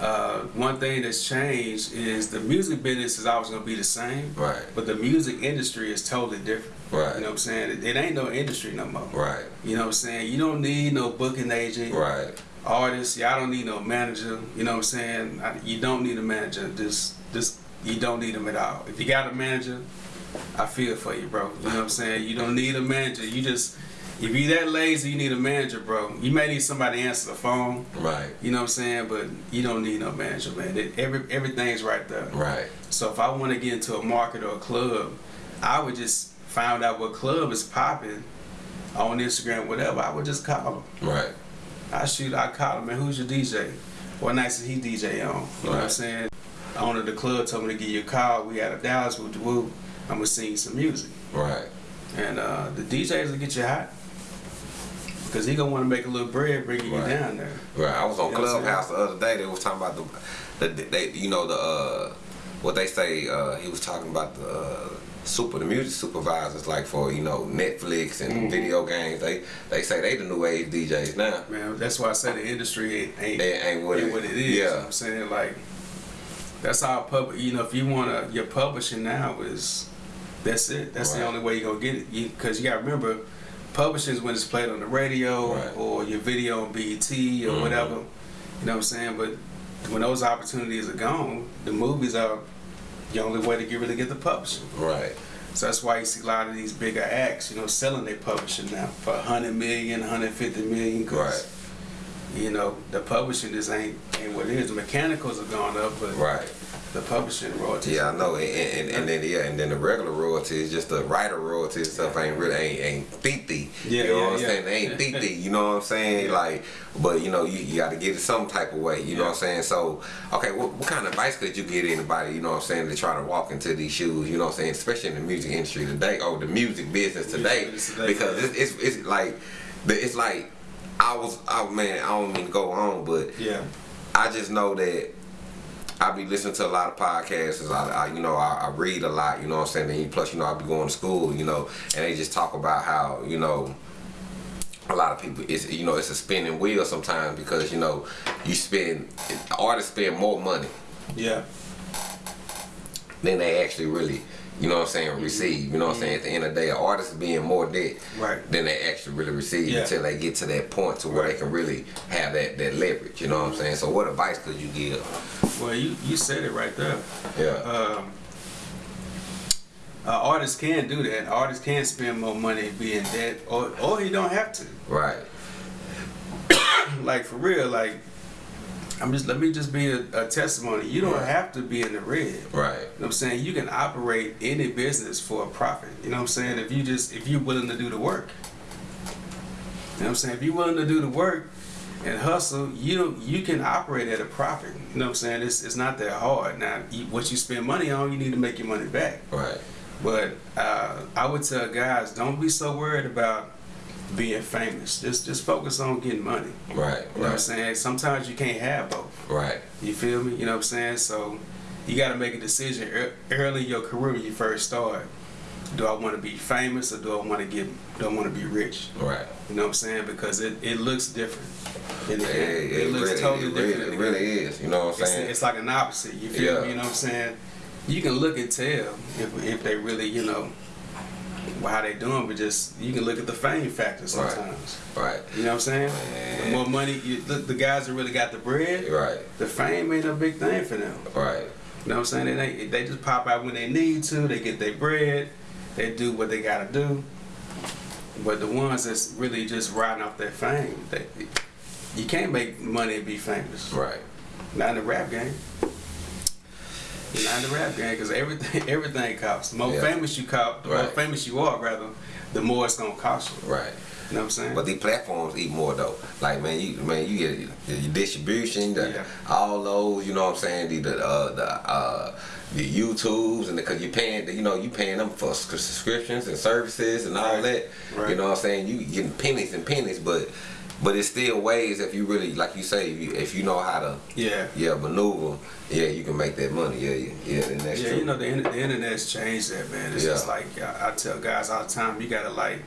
Speaker 3: uh, one thing that's changed is the music business is always going to be the same,
Speaker 2: Right.
Speaker 3: but the music industry is totally different.
Speaker 2: Right.
Speaker 3: You know what I'm saying? It, it ain't no industry no more.
Speaker 2: Right.
Speaker 3: You know what I'm saying? You don't need no booking agent
Speaker 2: Right.
Speaker 3: artists. Y'all don't need no manager. You know what I'm saying? I, you don't need a manager. Just, just you don't need them at all. If you got a manager, I feel for you, bro. You know what I'm saying? You don't need a manager. You just, if you that lazy, you need a manager, bro. You may need somebody to answer the phone.
Speaker 2: Right.
Speaker 3: You know what I'm saying? But you don't need no manager, man. It, every everything's right there.
Speaker 2: Right.
Speaker 3: So if I want to get into a market or a club, I would just find out what club is popping on Instagram, whatever. I would just call them.
Speaker 2: Right.
Speaker 3: I shoot, I call them. man, who's your DJ? What nights is he DJ on? You know what I'm
Speaker 2: Right.
Speaker 3: saying? Owner of the club told me to give you a call. We out of Dallas, woo woo. I'm gonna sing some music.
Speaker 2: Right.
Speaker 3: And uh, the DJs will get you hot. Cause he gonna wanna make a little bread bringing
Speaker 2: Right.
Speaker 3: you down there.
Speaker 2: Right. I was on
Speaker 3: You
Speaker 2: Clubhouse the other day. They was talking about the, the they, you know, the uh, what they say. Uh, he was talking about the uh, super, the music supervisors, like for you know Netflix and
Speaker 3: Mm-hmm.
Speaker 2: video games. They they say they the new age DJs now.
Speaker 3: Man, that's why I say the industry ain't, ain't,
Speaker 2: ain't what
Speaker 3: ain't
Speaker 2: it-
Speaker 3: what it is. You know
Speaker 2: yeah.
Speaker 3: I'm saying? Like, that's how public. You know, if you wanna, your publishing now is, that's it. That's the only way you're gonna get it. Cause you gotta remember, publishing is when it's played on the radio
Speaker 2: Right.
Speaker 3: or your video on BET or
Speaker 2: Mhm.
Speaker 3: whatever. You know what I'm saying? But when those opportunities are gone, the movies are the only way to get really get the publishing.
Speaker 2: Right.
Speaker 3: So that's why you see a lot of these bigger acts, you know, selling their publishing now for 100 million, 150 million. 'cause,
Speaker 2: Right.
Speaker 3: You know, the publishing just ain't ain't what it is. The mechanicals have gone up, but
Speaker 2: Right.
Speaker 3: The publishing royalties.
Speaker 2: Yeah, I know, and, and, and then yeah, and then the regular royalties, just the writer royalties and stuff ain't really ain't ain't thick
Speaker 3: Yeah,
Speaker 2: you know
Speaker 3: yeah,
Speaker 2: what I'm
Speaker 3: yeah.
Speaker 2: saying? They ain't thick You know what I'm saying? Like, but you know, you, you got to get it some type of way. You know what I'm saying? So, okay, what, what kind of advice could you give anybody? You know what I'm saying to try to walk into these shoes? You know what I'm saying? Especially in the music industry today, or the music business today,
Speaker 3: today,
Speaker 2: because
Speaker 3: yeah.
Speaker 2: it's, it's it's like, it's like. I was, oh man, I don't mean to go on, but
Speaker 3: Yeah.
Speaker 2: I just know that I be listening to a lot of podcasts. I, I you know, I, I read a lot. You know what I'm saying? And plus, you know, I be going to school. You know, and they just talk about how you know. A lot of people, it's you know, it's a spinning wheel sometimes because you know, you spend artists spend more money
Speaker 3: Yeah.
Speaker 2: than they actually really, you know what I'm saying, receive. You know what I'm saying? At the end of the day, an artist is being more debt
Speaker 3: Right.
Speaker 2: than they actually really receive
Speaker 3: Yeah.
Speaker 2: until they get to that point to where
Speaker 3: Right.
Speaker 2: they can really have that, that leverage. You know what I'm saying? So, what advice could you give?
Speaker 3: Well, you you said it right there.
Speaker 2: Yeah.
Speaker 3: Um, Uh, artists can do that. Artists can spend more money being be debt, or or you don't have to.
Speaker 2: Right.
Speaker 3: Like for real, like I'm just let me just be a, a testimony. You don't
Speaker 2: Right.
Speaker 3: have to be in the red.
Speaker 2: Right.
Speaker 3: You know what I'm saying? You can operate any business for a profit. You know what I'm saying? If you just if you're willing to do the work. You know what I'm saying? If you're willing to do the work and hustle, you you can operate at a profit. You know what I'm saying? It's it's not that hard. Now, you, what you spend money on, you need to make your money back.
Speaker 2: Right.
Speaker 3: But uh, I would tell guys, don't be so worried about being famous. Just just focus on getting money.
Speaker 2: Right.
Speaker 3: You know what I'm saying? Sometimes you can't have both.
Speaker 2: Right.
Speaker 3: You feel me? You know what I'm saying? So you got to make a decision ear- early in your career when you first start. Do I want to be famous or do I want to get? Do I want to be rich?
Speaker 2: Right.
Speaker 3: You know what I'm saying? Because it, it looks different. In the
Speaker 2: It,
Speaker 3: game.
Speaker 2: it,
Speaker 3: looks
Speaker 2: really,
Speaker 3: totally
Speaker 2: it,
Speaker 3: different.
Speaker 2: really, it really is. You know what I'm
Speaker 3: It's,
Speaker 2: saying?
Speaker 3: it's like an opposite. You feel
Speaker 2: Yeah.
Speaker 3: me? You know what I'm saying? You can look and tell if, if they really, you know, how they doing, but just you can look at the fame factor sometimes.
Speaker 2: right.
Speaker 3: You know what I'm saying?
Speaker 2: Man.
Speaker 3: The more money, you, the, the guys that really got the bread,
Speaker 2: Right.
Speaker 3: the fame ain't a big thing for them.
Speaker 2: Right.
Speaker 3: You know what I'm saying? They, they, they just pop out when they need to. They get their bread. They do what they gotta do. But the ones that's really just riding off their fame, they, you can't make money and be famous.
Speaker 2: Right.
Speaker 3: Not in the rap game. Not in the rap game, because everything everything costs. The more
Speaker 2: Yeah.
Speaker 3: famous you cop, the more famous you are, rather, the more it's gonna cost you.
Speaker 2: Right.
Speaker 3: You know what I'm saying?
Speaker 2: But these platforms eat more though. Like man, you man, you get your, your distribution, the,
Speaker 3: Yeah.
Speaker 2: all those. You know what I'm saying? The the uh, the uh, the YouTubes and because you're paying, you know, you paying them for subscriptions and services and all
Speaker 3: Right.
Speaker 2: that.
Speaker 3: Right.
Speaker 2: You know what I'm saying? You getting pennies and pennies, but but it's still ways if you really like you say if you, if you know how to
Speaker 3: yeah.
Speaker 2: yeah maneuver yeah you can make that money yeah yeah, yeah and that's
Speaker 3: yeah,
Speaker 2: true.
Speaker 3: you know the, the internet's changed that, man. It's
Speaker 2: Yeah.
Speaker 3: just like I, I tell guys all the time, you gotta like,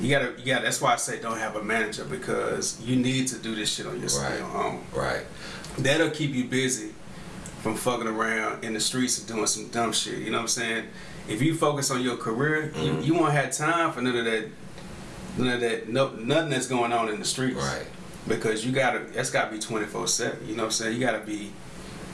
Speaker 3: you gotta, you gotta. That's why I say don't have a manager because you need to do this shit on your,
Speaker 2: Right.
Speaker 3: your own.
Speaker 2: right
Speaker 3: That'll keep you busy from fucking around in the streets and doing some dumb shit. You know what I'm saying? If you focus on your career,
Speaker 2: Mhm.
Speaker 3: you, you won't have time for none of that, none of that, no, nothing that's going on in the streets.
Speaker 2: right
Speaker 3: Because you gotta, that's gotta be 24 seven. You know what I'm saying? You gotta be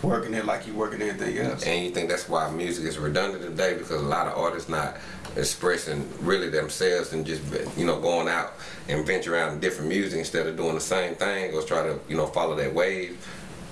Speaker 3: working it like you're working anything else.
Speaker 2: And you think that's why music is redundant today because a lot of artists not expressing really themselves and just you know going out and venture out in different music instead of doing the same thing or try to you know follow that wave.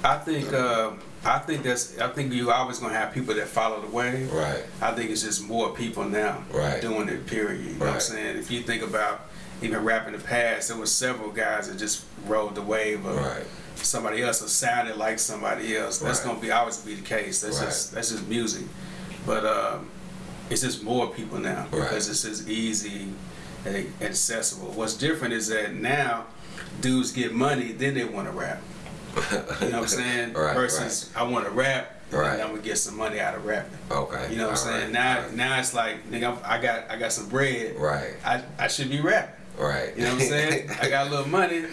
Speaker 3: I think uh, I think that's I think you always gonna have people that follow the wave.
Speaker 2: Right.
Speaker 3: I think it's just more people now
Speaker 2: Right.
Speaker 3: doing it. Period. You know what I'm
Speaker 2: Right.
Speaker 3: saying? If you think about even rap in the past, there was several guys that just rode the wave of
Speaker 2: Right.
Speaker 3: somebody else or sounded like somebody else. That's
Speaker 2: Right.
Speaker 3: gonna be always be the case. That's
Speaker 2: Right.
Speaker 3: just that's just music. But um, it's just more people now because it's just easy and accessible. What's different is that now dudes get money, then they want to rap. You know what I'm saying? Versus I want to rap,
Speaker 2: Right.
Speaker 3: and I'm gonna get some money out of rapping.
Speaker 2: Okay.
Speaker 3: You know what I'm saying? Now, now it's like, nigga, I got, I got some bread.
Speaker 2: Right.
Speaker 3: I, I should be rapping.
Speaker 2: Right.
Speaker 3: You know what I'm saying? I got a little money.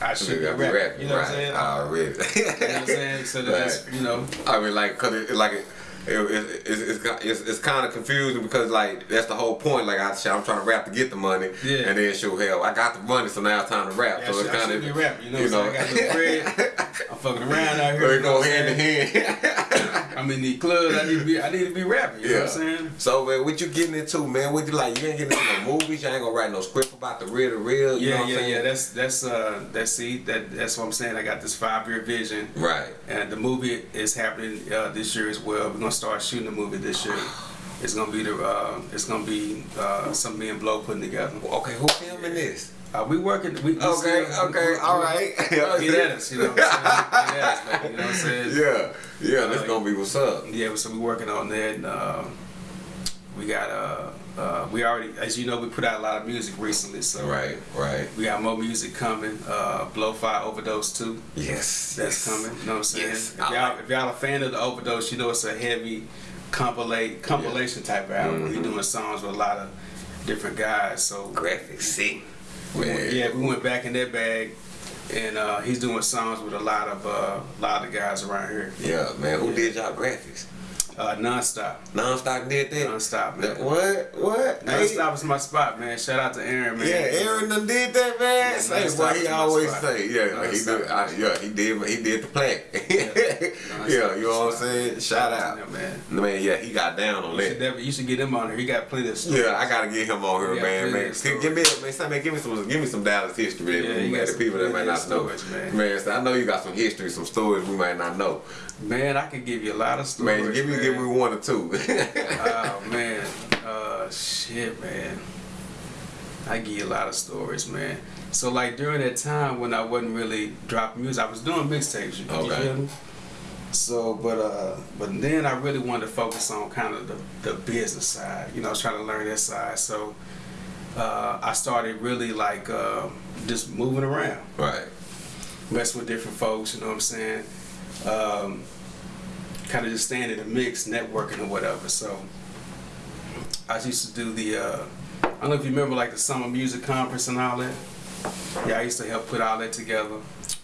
Speaker 3: I should be
Speaker 2: I
Speaker 3: rapping. You know what I'm saying?
Speaker 2: Ah, Already.
Speaker 3: You know what I'm saying? So that just, you know,
Speaker 2: I mean, like, cause it, like, it, it, it, it's, it's, it's, it's kind of confusing because, like, that's the whole point. Like, I, I'm trying to rap to get the money,
Speaker 3: Yeah.
Speaker 2: and then show hell, I got the money, so now it's time to rap.
Speaker 3: yeah,
Speaker 2: so it's kind of,
Speaker 3: rapping. You know what I'm? I got little bread. I'm fucking around out
Speaker 2: so
Speaker 3: here.
Speaker 2: it
Speaker 3: you know
Speaker 2: go hand in hand.
Speaker 3: I'm in the clubs. I need to be, I need to be rapping. You know what I'm saying?
Speaker 2: So man, what you getting into, man? What you like? You ain't getting into no movies. You ain't gonna write no script about the real, the real. You know
Speaker 3: Yeah,
Speaker 2: I'm
Speaker 3: yeah,
Speaker 2: saying?
Speaker 3: yeah. That's that's uh that's see that that's what I'm saying. I got this five year vision.
Speaker 2: right.
Speaker 3: And the movie is happening uh, this year as well. We're gonna start shooting the movie this year. It's gonna be the uh, it's gonna be uh, something me and Blow putting together.
Speaker 2: Okay, who filming this?
Speaker 3: Uh, we working. We, we
Speaker 2: Okay,
Speaker 3: still-
Speaker 2: okay,
Speaker 3: we-
Speaker 2: all right.
Speaker 3: Get at us, you know. What I'm saying? Us, baby, you know what I'm saying?
Speaker 2: Yeah, yeah, that's
Speaker 3: Uh,
Speaker 2: gonna be what's up.
Speaker 3: Yeah, so we working on that. And, uh, we got uh, uh, we already, as you know, we put out a lot of music recently. So
Speaker 2: Right, right.
Speaker 3: we got more music coming. Uh, Blowfly Overdose too.
Speaker 2: Yes,
Speaker 3: That's
Speaker 2: yes.
Speaker 3: coming. You know what I'm saying?
Speaker 2: Yes,
Speaker 3: if, y'all, if y'all a fan of the Overdose, you know it's a heavy compilate compilation type of album. where
Speaker 2: Mhm.
Speaker 3: We're doing songs with a lot of different guys. So
Speaker 2: Graphics, sick.
Speaker 3: We went-
Speaker 2: Man.
Speaker 3: yeah, we went back in that bag, and uh, he's doing songs with a lot of uh, lot of guys around here.
Speaker 2: Yeah, man. Who did y'all graphics?
Speaker 3: Uh, nonstop.
Speaker 2: Nonstop did that.
Speaker 3: Nonstop, man.
Speaker 2: What? What?
Speaker 3: Nonstop is my spot, man. Shout out to Aaron, man.
Speaker 2: Yeah, Aaron done did that, man.
Speaker 3: Yeah,
Speaker 2: say what he always
Speaker 3: spot.
Speaker 2: say. Yeah, he did. I, yeah, he did. He did the plaque.
Speaker 3: Nonstop
Speaker 2: yeah, you know what I'm saying? Shout out,
Speaker 3: Yeah, man.
Speaker 2: man. Yeah, he got down on
Speaker 3: You should,
Speaker 2: that.
Speaker 3: you should get him on here. He got plenty of stories.
Speaker 2: Yeah, I gotta get him on here,
Speaker 3: Yeah,
Speaker 2: man. Man, give, me, man, give me some, give me some Dallas history, man.
Speaker 3: Yeah,
Speaker 2: man
Speaker 3: got
Speaker 2: the people that might not know.
Speaker 3: man.
Speaker 2: man so I know you got some history, some stories we might not know.
Speaker 3: Man, I could give you a lot of stories.
Speaker 2: Man, give me,
Speaker 3: man.
Speaker 2: give me one or two.
Speaker 3: Oh man, uh, shit, man. I give you a lot of stories, man. So like during that time when I wasn't really dropping music, I was doing mixtapes. You, you
Speaker 2: Okay.
Speaker 3: feel me? So, but uh, but then I really wanted to focus on kind of the, the business side. You know, I was trying to learn that side. So, uh, I started really like uh, just moving around
Speaker 2: right.
Speaker 3: mess with different folks, you know what I'm saying? Um, kind of just staying in the mix, networking or whatever. So I used to do the, uh, I don't know if you remember like the summer music conference and all that. Yeah, I used to help put all that together.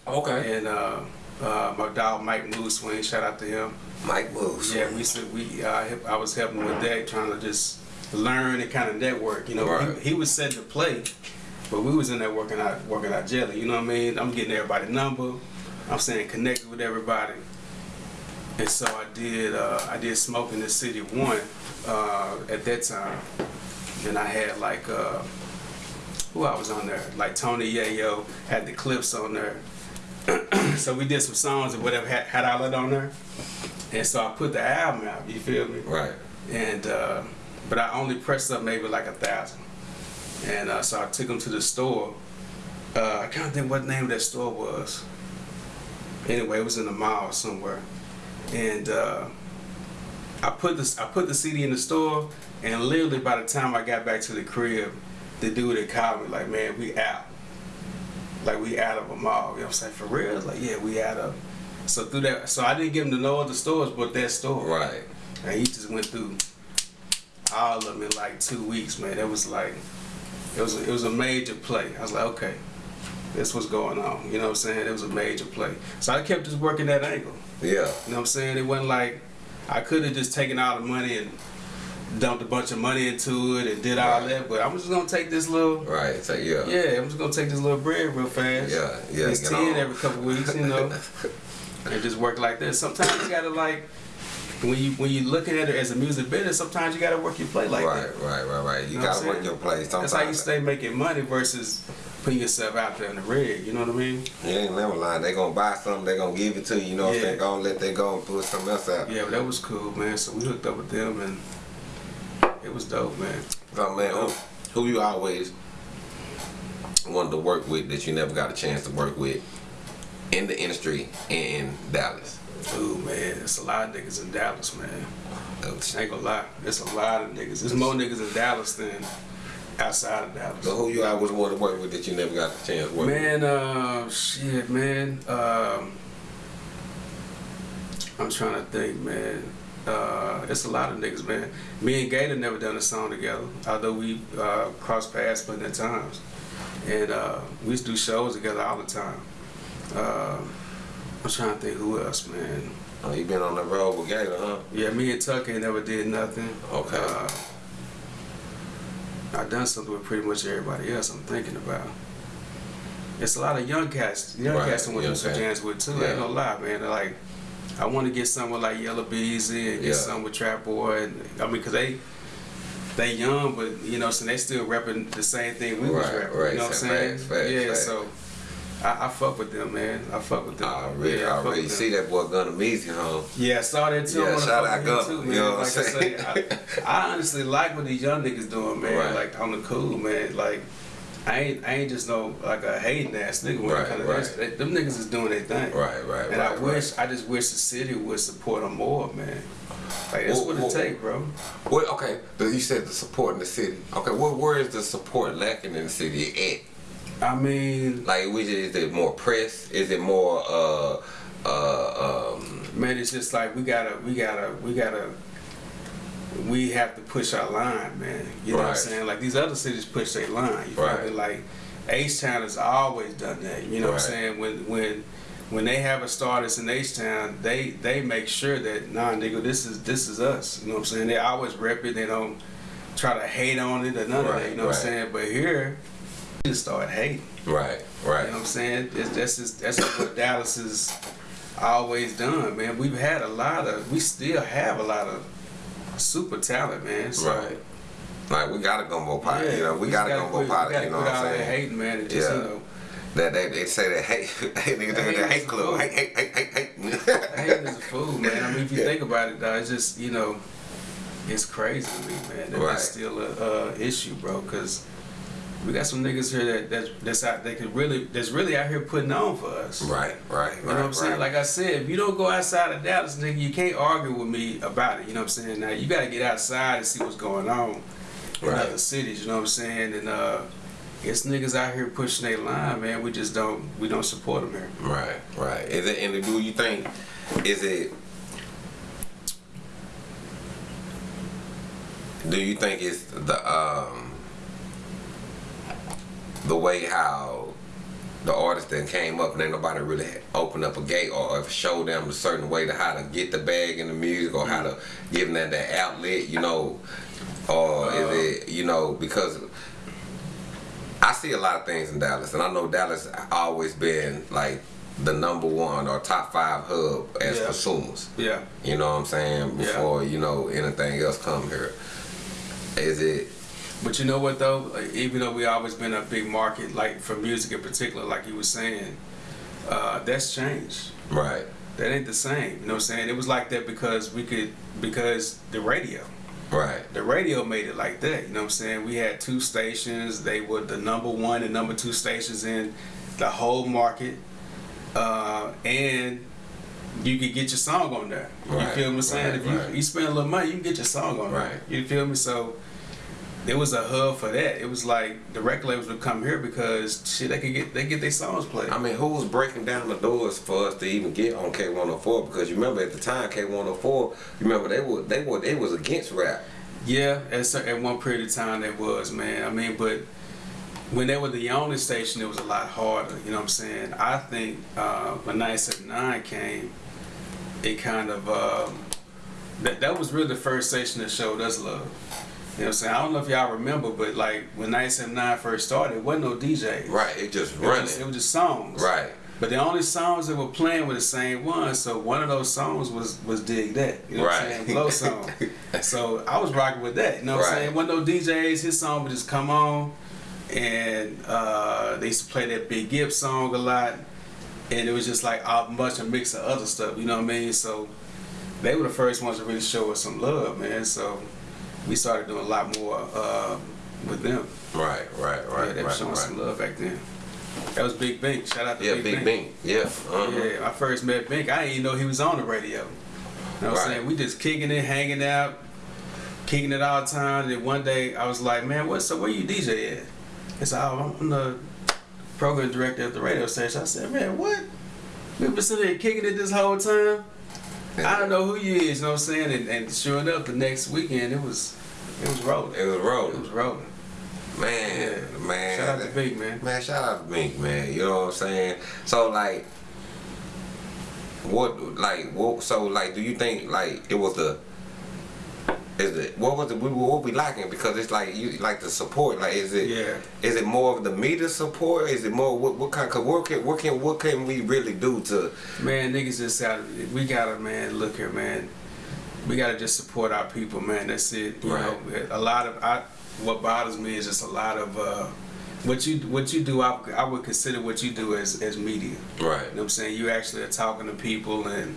Speaker 2: Okay.
Speaker 3: And uh, uh, my dog Mike Moose Swing, shout out to him.
Speaker 2: Mike moves.
Speaker 3: Yeah, we used to, we, uh, I was helping with that, trying to just learn and kind of network. You know,
Speaker 2: Right.
Speaker 3: he, he was set to play, but we was in there working out, working out jelly. You know what I mean? I'm getting everybody number. I'm saying connected with everybody. And so I did, uh, I did Smoke in the City one uh, at that time, and I had like, uh, who I was on there? Like Tony Yayo had the clips on there. so we did some songs or whatever had, had all that on there. And so I put the album out, you feel me?
Speaker 2: Right.
Speaker 3: And uh, but I only pressed up maybe like a thousand. And uh, so I took them to the store. Uh, I can't think what name that store was. Anyway, it was in the mall somewhere. And uh, I put this I put the CD in the store and literally by the time I got back to the crib, the dude had called me like, man, we out. Like we out of a mall. You know what I'm saying? For real? Like, yeah, we out of so through that so I didn't give him to no other stores but that store.
Speaker 2: Right.
Speaker 3: And he just went through all of them in like two weeks, man. It was like, it was a, it was a major play. I was like, okay, this was going on. You know what I'm saying? It was a major play. So I kept just working that angle.
Speaker 2: Yeah.
Speaker 3: You know what I'm saying? It wasn't like I could have just taken all the money and dumped a bunch of money into it and did all
Speaker 2: Right.
Speaker 3: that, but I'm just gonna take this little.
Speaker 2: Right. So yeah.
Speaker 3: Yeah, I'm just gonna take this little bread real fast.
Speaker 2: Yeah, yeah,
Speaker 3: It's ten
Speaker 2: on.
Speaker 3: every couple weeks, you know, and just work like that. Sometimes you gotta like when you when you looking at it as a music business. Sometimes you gotta work your play like
Speaker 2: right,
Speaker 3: that.
Speaker 2: right, right, right. You
Speaker 3: You know
Speaker 2: gotta work your place.
Speaker 3: That's how you stay making money versus putting yourself out there in the rig. You know what I mean?
Speaker 2: You ain't never lying. They gonna buy something. They gonna give it to you. You know what I'm
Speaker 3: Yeah.
Speaker 2: saying? Gonna let they go and put something else out.
Speaker 3: Yeah, but that was cool, man. So we hooked up with them and it was dope, man.
Speaker 2: So man, who, who you always wanted to work with that you never got a chance to work with in the industry in Dallas?
Speaker 3: Ooh, man, it's a lot of niggas in Dallas, man.
Speaker 2: Oh,
Speaker 3: I ain't gonna lie, there's a lot of niggas. There's more niggas in Dallas than outside of Dallas.
Speaker 2: So who you always wanted to work with that you never got a chance to work
Speaker 3: Man, uh, shit, man. Um, I'm trying to think, man. Uh, it's a lot of niggas, man. Me and Gator never done a song together, although we uh, crossed paths plenty of times, and uh, we used to do shows together all the time. Uh, I'm trying to think who else, man.
Speaker 2: Oh, you been on the road with Gator, huh?
Speaker 3: Yeah, me and Tucker never did nothing.
Speaker 2: Okay.
Speaker 3: Uh, I done something with pretty much everybody else. I'm thinking about. It's a lot of young cats. Young
Speaker 2: Right,
Speaker 3: cats I want to
Speaker 2: young
Speaker 3: do some
Speaker 2: cats.
Speaker 3: jams with too. I
Speaker 2: Yeah.
Speaker 3: ain't gonna lie, man. They're like, I want to get something with like Yella Beezy and get
Speaker 2: Yeah.
Speaker 3: something with Trap Boy. And, I mean, cause they they young, but you know, so they still repping the same thing we was
Speaker 2: Right,
Speaker 3: repping.
Speaker 2: right.
Speaker 3: You know what I'm saying?
Speaker 2: facts, facts,
Speaker 3: yeah.
Speaker 2: facts.
Speaker 3: So I, I fuck with them, man. I fuck with them.
Speaker 2: Ah, I already,
Speaker 3: yeah,
Speaker 2: I already see that boy Gunna Meezy, huh?
Speaker 3: Yeah, I saw that too.
Speaker 2: Yeah,
Speaker 3: I
Speaker 2: shout out Gunna,
Speaker 3: too,
Speaker 2: you
Speaker 3: man.
Speaker 2: know what I'm
Speaker 3: like I
Speaker 2: saying?
Speaker 3: say, I, I honestly like what these young niggas doing, man.
Speaker 2: Right.
Speaker 3: Like on the cool, man. Like I ain't, I ain't just no like a hating ass nigga. When
Speaker 2: Right,
Speaker 3: comes to
Speaker 2: right.
Speaker 3: They- them niggas is doing their thing.
Speaker 2: Right, right,
Speaker 3: And
Speaker 2: right.
Speaker 3: I wish, I just wish the city would support them more, man. Like that's
Speaker 2: Well,
Speaker 3: what it take, bro.
Speaker 2: What? Okay, you said the support in the city. Okay, what? Where is the support lacking in the city
Speaker 3: I mean?
Speaker 2: Like, which is it more press? Is it more uh uh um?
Speaker 3: man, it's just like we gotta, we gotta, we gotta. We have to push our line, man. You know what I'm saying? Like these other cities push their line. You feel
Speaker 2: Right.
Speaker 3: me? Like H Town has always done that. You know what I'm saying? When when when they have a starters in H Town, they they make sure that nah nigga, this is this is us. You know what I'm saying? They always rep it. They don't try to hate on it or none of that. You know what I'm saying? But here, we just start hating.
Speaker 2: Right, right.
Speaker 3: You know what I'm saying? It's, that's just, that's what Dallas has always done, man. We've had a lot of, we still have a lot of super talent, man. So,
Speaker 2: Right. Like we got a gumbo pot,
Speaker 3: yeah,
Speaker 2: you know. We,
Speaker 3: just
Speaker 2: got a gumbo
Speaker 3: quit-
Speaker 2: pot, you know what I'm
Speaker 3: that
Speaker 2: saying?
Speaker 3: hating, man. And just,
Speaker 2: Yeah.
Speaker 3: you know,
Speaker 2: That they, they say that hate, hate niggas
Speaker 3: Hate
Speaker 2: the hate club,
Speaker 3: cool.
Speaker 2: hate, hate, hate, hate, hate.
Speaker 3: is a fool, man. I mean, if you
Speaker 2: Yeah.
Speaker 3: think about it, though, it's just, you know, it's crazy to me, man. That
Speaker 2: Right.
Speaker 3: That's still a uh, issue, bro, because we got some niggas here that, that that's out, that could really, that's really out here putting on for us.
Speaker 2: Right, right, right.
Speaker 3: You know what I'm saying?
Speaker 2: right.
Speaker 3: Like I said, if you don't go outside of Dallas, nigga, you can't argue with me about it. You know what I'm saying? Now you gotta get outside and see what's going on in
Speaker 2: Right.
Speaker 3: other cities. You know what I'm saying? And uh, it's niggas out here pushing their line, man. We just don't, we don't support them here.
Speaker 2: Right, right. Is it and do you think is it do you think it's the um the way how the artist that came up and ain't nobody really opened up a gate or showed them a certain way to how to get the bag in the music or how to give them that, that outlet, you know, or
Speaker 3: Uh,
Speaker 2: is it you know because I see a lot of things in Dallas, and I know Dallas always been like the number one or top five hub as
Speaker 3: Yeah.
Speaker 2: consumers.
Speaker 3: Yeah.
Speaker 2: You know what I'm saying?
Speaker 3: Yeah.
Speaker 2: Before you know anything else come here, is it?
Speaker 3: But you know what though? Like, even though we always been a big market, like for music in particular, like you were saying, uh, that's changed.
Speaker 2: Right,
Speaker 3: That ain't the same. You know what I'm saying? It was like that because we could, because the radio.
Speaker 2: right,
Speaker 3: the radio made it like that. You know what I'm saying? We had two stations. They were the number one and number two stations in the whole market. Uh, and you could get your song on there.
Speaker 2: Right.
Speaker 3: You feel me saying?
Speaker 2: right,
Speaker 3: if you,
Speaker 2: right.
Speaker 3: you spend a little money, you can get your song on
Speaker 2: Right.
Speaker 3: there. You feel me? So there was a hub for that. It was like the record labels would come here because shit, they could get they get their songs played.
Speaker 2: I mean, who was breaking down the doors for us to even get on K104? Because you remember at the time K104, you remember they were they were they was against rap.
Speaker 3: Yeah, at, at one period of time that was, man. I mean, but when they were the only station, it was a lot harder. You know what I'm saying? I think uh, when 979 came, it kind of um, that that was really the first station that showed us love. You know what I'm saying? I don't know if y'all remember, but like when 979 first started, it wasn't no DJ.
Speaker 2: Right, it just
Speaker 3: It was
Speaker 2: running.
Speaker 3: it was just songs.
Speaker 2: Right,
Speaker 3: But the only songs that were playing were the same ones. So one of those songs was was Dig That. You know what I'm saying? Glow song. so I was rocking with that. You know what I'm
Speaker 2: Right.
Speaker 3: saying? One of those DJs, his song would just come on and uh, they used to play that Big Gibb song a lot. And it was just like a bunch of mix of other stuff, you know what I mean? So they were the first ones to really show us some love, man. So we started doing a lot more uh, with them.
Speaker 2: right, right, right,
Speaker 3: yeah, they were
Speaker 2: right,
Speaker 3: showing
Speaker 2: right.
Speaker 3: some love back then. That was Big Bink. Shout out to
Speaker 2: Yeah,
Speaker 3: Big,
Speaker 2: Big
Speaker 3: Bink.
Speaker 2: Bing. Yeah. uh-huh.
Speaker 3: Yeah, I first met Bink. I didn't even know he was on the radio. You know what I'm
Speaker 2: Right.
Speaker 3: saying? We just kicking it, hanging out, kicking it all the time. Then one day I was like, man, what's up? Where you DJ at? He said, oh, I'm the program director at the radio station. I said, man, what? We've been sitting here kicking it this whole time. I don't know who you is, you know what I'm saying? And, and sure enough, the next weekend it was it was rolling.
Speaker 2: It was rolling.
Speaker 3: It was rolling.
Speaker 2: Man,
Speaker 3: Yeah.
Speaker 2: man.
Speaker 3: Shout out to Bink, man.
Speaker 2: Man, shout out to Bink, man. You know what I'm saying? So like, what like what? So like, do you think like it was the? Is it what was it? We what we lacking because it's like you like the support. Like, is it?
Speaker 3: Yeah.
Speaker 2: Is it more of the media support? Is it more what, what kind? Cause what can what can what can we really do to?
Speaker 3: Man, niggas just got we gotta man, look here, man. We gotta just support our people, man. That's it. You
Speaker 2: Right.
Speaker 3: know, a lot of I what bothers me is just a lot of uh what you what you do I, I would consider what you do as as media.
Speaker 2: Right.
Speaker 3: You know what I'm saying? You actually are talking to people and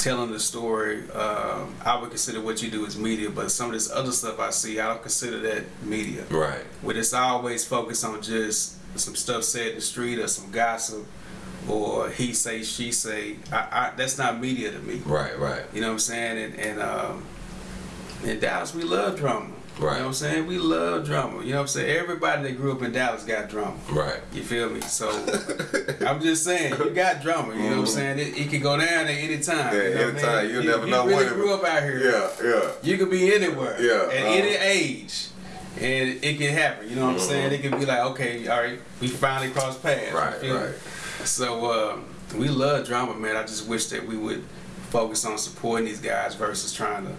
Speaker 3: telling the story. Um, I would consider what you do as media, but some of this other stuff I see, I don't consider that media.
Speaker 2: Right.
Speaker 3: Where it's always focused on just some stuff said in the street or some gossip or he say she say. I, I, that's not media to me.
Speaker 2: Right. Right.
Speaker 3: You know what I'm saying? And, and um, in Dallas, we love drama. You
Speaker 2: Right.
Speaker 3: know what I'm saying? We love drama. You know what I'm saying? Everybody that grew up in Dallas got drama.
Speaker 2: Right.
Speaker 3: You feel me? So I'm just saying, you got drama. You know what I'm saying? It, it can go down at any time.
Speaker 2: Mm-hmm. Yeah,
Speaker 3: you know I
Speaker 2: anytime.
Speaker 3: mean?
Speaker 2: You
Speaker 3: You-
Speaker 2: never
Speaker 3: you
Speaker 2: know
Speaker 3: really
Speaker 2: when it-
Speaker 3: grew up out here.
Speaker 2: Yeah. Yeah.
Speaker 3: You could be anywhere.
Speaker 2: Yeah,
Speaker 3: At
Speaker 2: uh,
Speaker 3: any age. and it can happen. You know what I'm saying? It can be like, okay, all right, we finally crossed paths. you
Speaker 2: Right,
Speaker 3: me?
Speaker 2: right.
Speaker 3: So uh, we love drama, man. I just wish that we would focus on supporting these guys versus trying to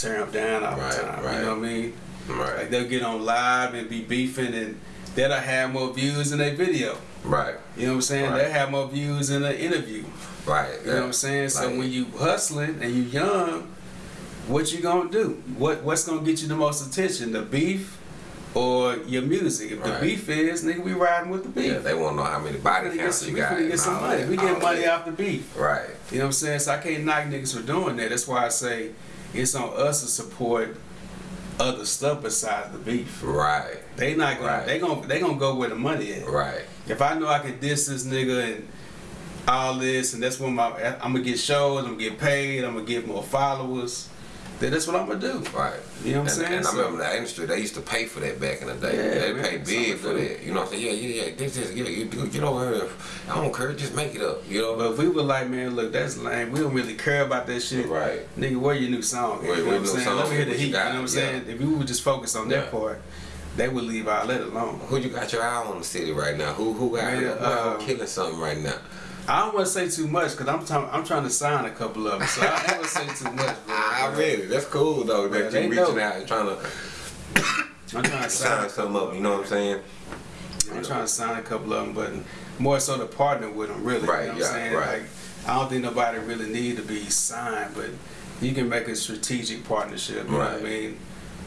Speaker 3: tear them down all
Speaker 2: Right,
Speaker 3: the time.
Speaker 2: right.
Speaker 3: You know what I mean?
Speaker 2: Right.
Speaker 3: Like they'll get on live and be beefing, and that'll have more views in their video.
Speaker 2: Right.
Speaker 3: You know what I'm saying?
Speaker 2: Right.
Speaker 3: They'll have more views in the interview.
Speaker 2: Right.
Speaker 3: You know what I'm saying? so
Speaker 2: Like-
Speaker 3: when you hustling and you young, what you gonna do? What what's gonna get you the most attention? The beef or your music? If
Speaker 2: Right.
Speaker 3: the beef is, nigga, we riding with the beef.
Speaker 2: Yeah, they want to know how many body counts
Speaker 3: some,
Speaker 2: you
Speaker 3: we
Speaker 2: got.
Speaker 3: finna get some money.
Speaker 2: that,
Speaker 3: We get money
Speaker 2: that.
Speaker 3: off the beef.
Speaker 2: Right.
Speaker 3: You know what I'm saying? So I can't knock niggas for doing that. That's why I say it's on us to support other stuff besides the beef.
Speaker 2: Right.
Speaker 3: They not gonna
Speaker 2: Right.
Speaker 3: they gonna they gonna go where the money is.
Speaker 2: Right.
Speaker 3: If I know I can diss this nigga and all this, and that's when my I'm gonna get shows, I'm gonna get paid, I'm gonna get more followers, then that's what I'm gonna do.
Speaker 2: Right.
Speaker 3: You know what I'm saying?
Speaker 2: And I remember the industry, they used to pay for that back in the day.
Speaker 3: Yeah,
Speaker 2: they pay big for that. You know what I'm saying? Yeah, yeah, yeah. This is, yeah, you, you get over here. I don't care. Just make it up. You know?
Speaker 3: But if we were like, man, look, that's lame. We don't really care about that shit.
Speaker 2: Right.
Speaker 3: Nigga, where your new song?
Speaker 2: Where-
Speaker 3: you know what I'm saying? Let me hear the heat. You know what I'm saying? If we would just focus on that part, they would leave all that alone.
Speaker 2: Who you got your eye on the city right now? Who who got
Speaker 3: Man,
Speaker 2: out
Speaker 3: uh,
Speaker 2: killing something right now?
Speaker 3: I don't want to say too much because I'm trying. I'm trying to sign a couple of them, so I ain't gonna say too much. Bro.
Speaker 2: I read it. That's cool though. That you reaching
Speaker 3: know.
Speaker 2: out and trying to
Speaker 3: I'm trying to sign.
Speaker 2: sign something up. You know what I'm saying?
Speaker 3: I'm trying to sign a couple of them, but more so to partner with them, really.
Speaker 2: Right,
Speaker 3: You know what
Speaker 2: yeah,
Speaker 3: I'm saying?
Speaker 2: right.
Speaker 3: Like, I don't think nobody really need to be signed, but you can make a strategic partnership. You know what I mean?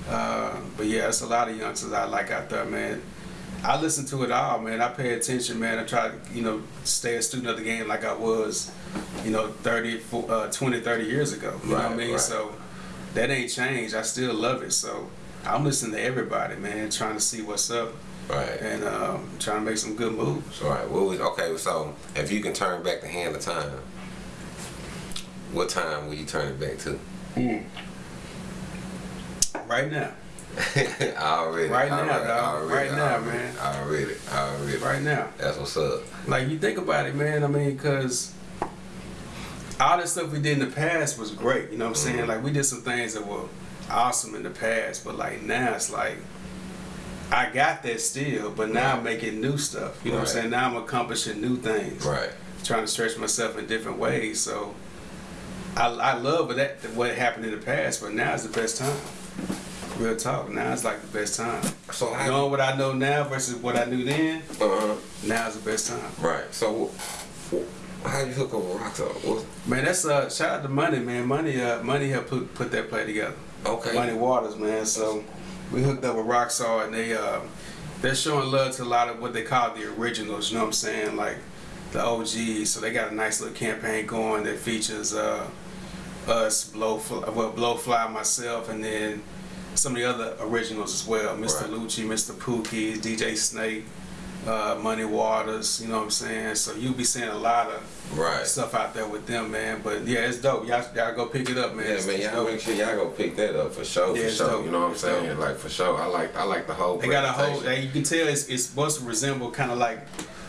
Speaker 3: Uh, but yeah, it's a lot of youngsters I like out there, man. I listen to it all, man. I pay attention, man. I try to, you know, stay a student of the game like I was, you know, 30, uh, 20, 30 years ago. You know what I mean?
Speaker 2: right.
Speaker 3: So that ain't changed. I still love it. So I'm listening to everybody, man, trying to see what's up
Speaker 2: Right.
Speaker 3: and um, trying to make some good moves.
Speaker 2: All right. What was okay? So if you can turn back the hand of time, what time will you turn it back to?
Speaker 3: Right now,
Speaker 2: already.
Speaker 3: Right now,
Speaker 2: already,
Speaker 3: dog.
Speaker 2: Already,
Speaker 3: Right now,
Speaker 2: already,
Speaker 3: man.
Speaker 2: Already. Already.
Speaker 3: right now.
Speaker 2: That's what's up.
Speaker 3: Like you think about it, man. I mean, cause all the stuff we did in the past was great. You know what I'm saying?
Speaker 2: Mm-hmm.
Speaker 3: Like we did some things that were awesome in the past, but like now it's like I got that still, but now I'm making new stuff. You know what I'm saying? Now I'm accomplishing new things.
Speaker 2: Right.
Speaker 3: Trying to stretch myself in different ways. So I, I love that what happened in the past, but now is the best time. Real talk. Now it's like the best time.
Speaker 2: So how?
Speaker 3: Knowing what I know now versus what I knew then,
Speaker 2: uh,
Speaker 3: now is the best time.
Speaker 2: right. So how you hook up with Rockstar?
Speaker 3: Man, that's uh shout out to Money, man. Money uh Money helped put put that play together.
Speaker 2: Okay.
Speaker 3: Money Waters, man. So we hooked up with Rockstar and they uh they're showing love to a lot of what they call the originals, you know what I'm saying? Like the OGs. So they got a nice little campaign going that features uh us, Blowfly, well, Blowfly, myself, and then some of the other originals as well. Mr.
Speaker 2: Right.
Speaker 3: Lucci, Mr. Pookie, DJ Snake, uh, Money Waters, you know what I'm saying? So you'll be seeing a lot of
Speaker 2: Right.
Speaker 3: stuff out there with them, man. But yeah, it's dope. Y'all, y'all go pick it up, man.
Speaker 2: Yeah,
Speaker 3: It's-
Speaker 2: man, y'all make sure y'all go pick that up for sure,
Speaker 3: Yeah,
Speaker 2: for sure.
Speaker 3: dope.
Speaker 2: You know what I'm saying?
Speaker 3: dope.
Speaker 2: Like for sure. I like I like the whole
Speaker 3: They got a whole. They, you can tell it's, it's supposed to resemble kind of like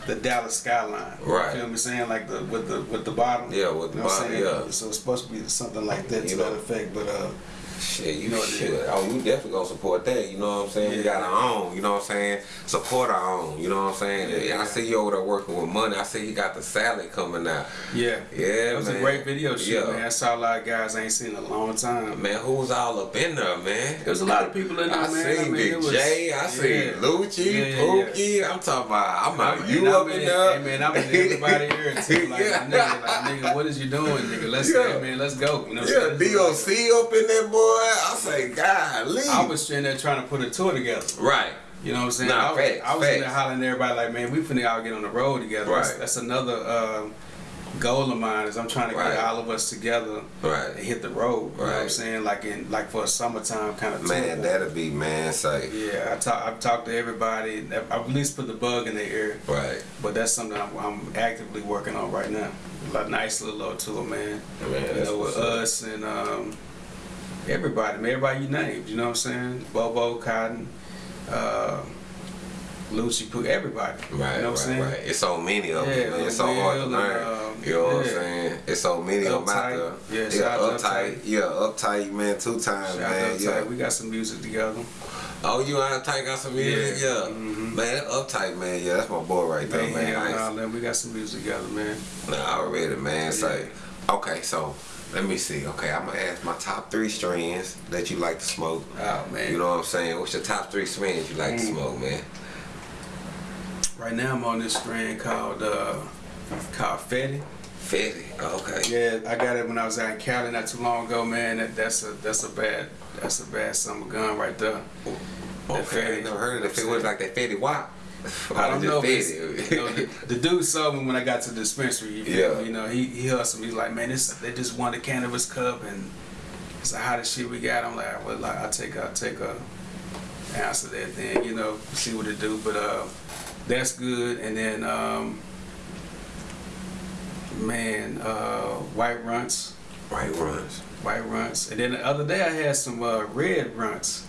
Speaker 3: the Dallas skyline.
Speaker 2: Right.
Speaker 3: You feel me saying like the with the with the bottom.
Speaker 2: Yeah, with the
Speaker 3: You know
Speaker 2: bottom, yeah.
Speaker 3: So it's supposed to be something like that
Speaker 2: You
Speaker 3: to
Speaker 2: know.
Speaker 3: that effect. But uh,
Speaker 2: Shit, you
Speaker 3: know
Speaker 2: shit. Oh, you definitely gonna support that. You know what I'm saying? We got our own. You know what I'm saying? Support our own. You know what I'm saying?
Speaker 3: Yeah.
Speaker 2: I see you over there working with money. I see you got the salad coming out.
Speaker 3: yeah,
Speaker 2: Yeah,
Speaker 3: it was
Speaker 2: man.
Speaker 3: a great video shoot,
Speaker 2: Yeah.
Speaker 3: man. I saw a lot of guys I ain't seen in a long time.
Speaker 2: Man, who was all up in there, man?
Speaker 3: There was a lot of people in there,
Speaker 2: I
Speaker 3: man.
Speaker 2: seen
Speaker 3: I mean,
Speaker 2: Big
Speaker 3: it was-
Speaker 2: J, I seen
Speaker 3: yeah.
Speaker 2: Lucci,
Speaker 3: Yeah, yeah, yeah.
Speaker 2: Pookie. I'm talking about, I'm out you up in there.
Speaker 3: Hey man, I'm in everybody here too. Like,
Speaker 2: Yeah.
Speaker 3: nigga, like nigga, what is you doing, nigga? Let's
Speaker 2: Yeah.
Speaker 3: hey, man, let's go. You know
Speaker 2: Yeah? DOC up in there, boy. I say, golly.
Speaker 3: I was sitting there trying to put a tour together.
Speaker 2: right.
Speaker 3: You know what I'm saying?
Speaker 2: Nah,
Speaker 3: I was,
Speaker 2: facts,
Speaker 3: I was in there hollering at everybody like, man, we finna all get on the road together. That's,
Speaker 2: Right.
Speaker 3: that's another um, goal of mine is I'm trying to
Speaker 2: Right.
Speaker 3: get all of us together
Speaker 2: Right.
Speaker 3: and hit the road. You know what I'm saying? Like in like for a summertime kind of
Speaker 2: Man,
Speaker 3: tour.
Speaker 2: that'll be man safe.
Speaker 3: Yeah, I talk, I've talked to everybody. I've at least put the bug in their ear.
Speaker 2: Right.
Speaker 3: But that's something I'm, I'm actively working on right now. A nice little little tour, man.
Speaker 2: Man,
Speaker 3: you
Speaker 2: that's
Speaker 3: know, with us and um, everybody, everybody you named. You know what I'm saying? Bobo, Cotton, uh, Lucci, Poo, everybody.
Speaker 2: Right,
Speaker 3: you know what I'm
Speaker 2: right,
Speaker 3: saying?
Speaker 2: right. It's so many of them,
Speaker 3: Yeah,
Speaker 2: man. It's so hard to learn.
Speaker 3: um,
Speaker 2: you know what I'm saying? It's so many of them out there.
Speaker 3: Yeah,
Speaker 2: yeah
Speaker 3: out
Speaker 2: uptight.
Speaker 3: Uptight.
Speaker 2: Yeah, uptight, man. Two times,
Speaker 3: Shout
Speaker 2: man. Yeah.
Speaker 3: We got some music together.
Speaker 2: Oh, you uptight got some music?
Speaker 3: Yeah.
Speaker 2: Yeah.
Speaker 3: Mhm.
Speaker 2: Man, uptight, man. Yeah, that's my boy right there,
Speaker 3: Man,
Speaker 2: man.
Speaker 3: hell
Speaker 2: I
Speaker 3: nah, man, we got some music together, man.
Speaker 2: Nah, already, man. Say, okay, so let me see. Okay, I'm gonna ask my top three strains that you like to smoke.
Speaker 3: Oh man.
Speaker 2: You know what I'm saying? What's your top three strains you like to
Speaker 3: Mm.
Speaker 2: smoke, man?
Speaker 3: Right now I'm on this strain called uh called Fetty.
Speaker 2: Fetty. Okay.
Speaker 3: Yeah, I got it when I was out in Cali not too long ago, man. That, that's a that's a bad that's a bad summer gun right there. That
Speaker 2: Okay, I never heard of it. If it was like that Fetty Wap.
Speaker 3: I don't know. If you know, the, the dude saw me when I got to the dispensary. You,
Speaker 2: Yeah.
Speaker 3: me? you know, he he hustled me. He's like, man, this they just won the cannabis cup and it's the hottest shit we got. I'm like, well, like, I'll take I'll take a ounce of that thing, you know, see what it do. But uh, that's good. And then um, man, uh, white Runtz,
Speaker 2: White runs.
Speaker 3: white Runtz. And then the other day I had some uh, red Runtz.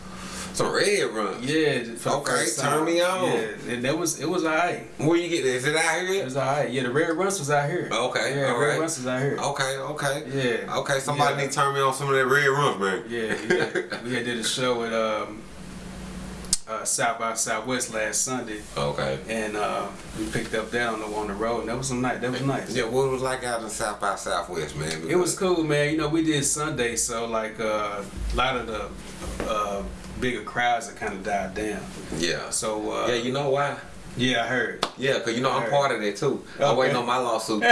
Speaker 2: Some red runs.
Speaker 3: Yeah.
Speaker 2: Okay, turn me on.
Speaker 3: Yeah, and that was it was alright.
Speaker 2: Where you get this? Is it out here?
Speaker 3: It was alright. Yeah, the red Runtz was out here.
Speaker 2: Okay,
Speaker 3: Yeah,
Speaker 2: all
Speaker 3: red
Speaker 2: right.
Speaker 3: Runtz was out here.
Speaker 2: Okay, okay.
Speaker 3: Yeah.
Speaker 2: Okay, somebody
Speaker 3: Yeah.
Speaker 2: need to turn me on some of that red runs, man.
Speaker 3: Yeah, yeah. we had did a show at um, uh, South by Southwest last Sunday,
Speaker 2: Okay.
Speaker 3: and uh, we picked up that on the on the road. And that was some night. That was nice.
Speaker 2: Yeah, what it was like out in South by Southwest, man?
Speaker 3: It was cool, man. You know, we did Sunday, so like uh, a lot of the uh, bigger crowds have kind of died down.
Speaker 2: Yeah.
Speaker 3: So uh,
Speaker 2: Yeah, you know why?
Speaker 3: yeah, I heard.
Speaker 2: Yeah, cause you know I'm
Speaker 3: Alright.
Speaker 2: part of that too. I'm waiting on my lawsuit.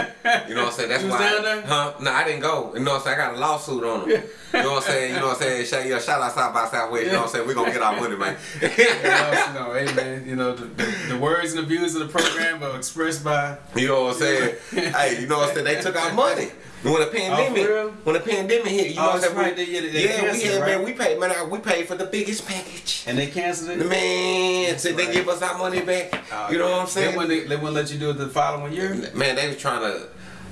Speaker 2: You know what I'm saying? That's why.
Speaker 3: there?
Speaker 2: Huh? No, I didn't go. You know what I'm saying? I got a lawsuit on them. You know what I'm saying? You know what I'm saying? Shout, yeah, shout out South by Southwest. You know what I'm saying? We gonna get our money, man.
Speaker 3: Yeah, you know, hey man, you know the, the, the words and the views of the program are expressed by
Speaker 2: You know what I'm saying? hey, you know what I'm saying? They took our money. When the pandemic,
Speaker 3: Oh,
Speaker 2: when the pandemic hit, you oh, know
Speaker 3: Oh,
Speaker 2: what I'm saying?
Speaker 3: right, they- yeah, they
Speaker 2: yeah, we had, man, we paid, man, we paid for the biggest package.
Speaker 3: and they canceled it.
Speaker 2: Man, so they give us our money back.
Speaker 3: Oh,
Speaker 2: you know what I'm saying?
Speaker 3: They wouldn't, they wouldn't let you do it the following year.
Speaker 2: Man, they was trying to.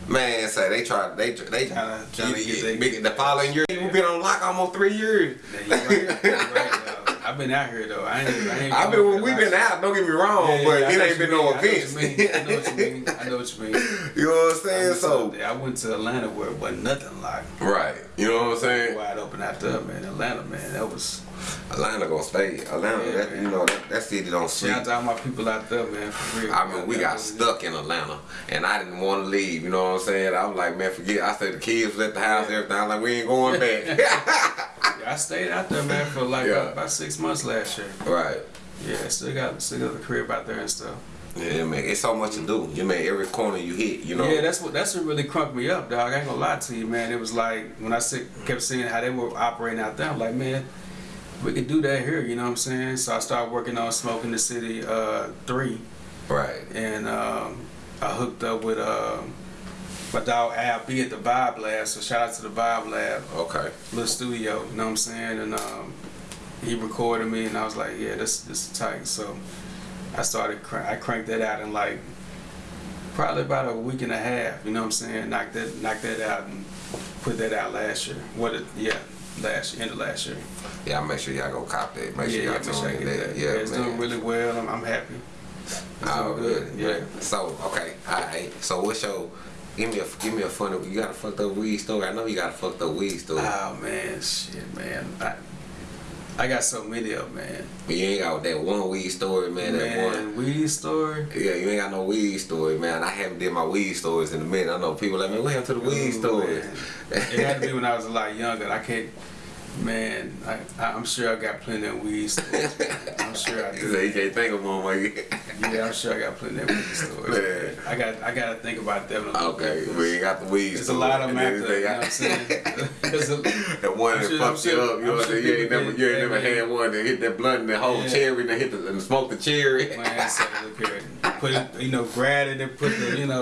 Speaker 2: Man, say they tried. They they
Speaker 3: Tryna- to get they-
Speaker 2: big- the following year. We've been on lock almost three years.
Speaker 3: Yeah, you're right. You're right though. I've been out here though. I ain't. I ain't
Speaker 2: I've been. We've been out. Don't get me wrong,
Speaker 3: Yeah,
Speaker 2: but
Speaker 3: yeah,
Speaker 2: it ain't been no
Speaker 3: mean. I know
Speaker 2: events.
Speaker 3: what you mean. I know what you mean. I know what you mean.
Speaker 2: You know what I'm saying?
Speaker 3: went,
Speaker 2: So
Speaker 3: to, I went to Atlanta where it wasn't nothing like
Speaker 2: right. You know what I'm saying?
Speaker 3: wide open out there, man. Atlanta, man. That was.
Speaker 2: Atlanta gonna stay. Atlanta.
Speaker 3: Yeah,
Speaker 2: that, you know that, that city don't sleep.
Speaker 3: Shout out to all my people out there, man. For real.
Speaker 2: I mean, we got stuck in Atlanta, and I didn't want to leave. You know what I'm saying? I was like, man, forget. I said the kids left the house, everything. I'm like, we ain't going back.
Speaker 3: I stayed out there, man, for like
Speaker 2: Yeah.
Speaker 3: about, about six months last year.
Speaker 2: right.
Speaker 3: Yeah, still got still got the crib out there and stuff.
Speaker 2: Yeah, man. It's so much to do. You mean every corner you hit. You know.
Speaker 3: Yeah, that's what that's what really crunked me up, dog. I ain't gonna lie to you, man. It was like when I see, kept seeing how they were operating out there, I'm like, man, we could do that here. You know what I'm saying? So I started working on Smoking the City uh, three,
Speaker 2: right.
Speaker 3: and um, I hooked up with uh, my dog Al B at the Vibe Lab. So shout out to the Vibe Lab,
Speaker 2: Okay.
Speaker 3: little studio. You know what I'm saying? And um, he recorded me, and I was like, yeah, this this is tight. So I started, I cranked that out in like probably about a week and a half. You know what I'm saying? Knocked that, knocked that out, and put that out last year. What? It, yeah, last year, end of last year.
Speaker 2: Yeah, make sure y'all go cop that. Make sure y'all
Speaker 3: yeah, sure I
Speaker 2: tune in that.
Speaker 3: that.
Speaker 2: Yeah,
Speaker 3: it's
Speaker 2: man.
Speaker 3: doing really well. I'm, I'm happy. It's
Speaker 2: Oh,
Speaker 3: good.
Speaker 2: good.
Speaker 3: Yeah.
Speaker 2: So okay, all right. So what's your? Give me a give me a funny. You got a fucked up weed story. I know you got a fucked up weed story.
Speaker 3: Oh man, shit, man. I, I got so many of them, man.
Speaker 2: but you ain't got that one weed story, man. That one.
Speaker 3: Weed story.
Speaker 2: Yeah, you ain't got no weed story, man. I haven't did my weed stories in a minute. I know people like, man, what happened to the weed
Speaker 3: Ooh,
Speaker 2: stories?
Speaker 3: It had to be when I was a lot younger. I can't. Man, I, I'm sure I got plenty of weed stories. I'm sure I do.
Speaker 2: he can't think of one, man.
Speaker 3: Yeah, I'm sure I got plenty of weed stories.
Speaker 2: Man.
Speaker 3: I got, I got to think about them. a little
Speaker 2: Okay, we ain't got the weed
Speaker 3: There's a lot of them
Speaker 2: And
Speaker 3: out
Speaker 2: then
Speaker 3: there. You know what I'm saying? There's
Speaker 2: That one
Speaker 3: I'm
Speaker 2: that
Speaker 3: sure-
Speaker 2: fucked you up. You know what I'm
Speaker 3: sure
Speaker 2: saying? You ain't never, you ain't never had one that hit that blunt and the whole
Speaker 3: Yeah.
Speaker 2: cherry and hit the and smoke the cherry.
Speaker 3: Man, so look here. Put it, you know, grab it and put the, you know,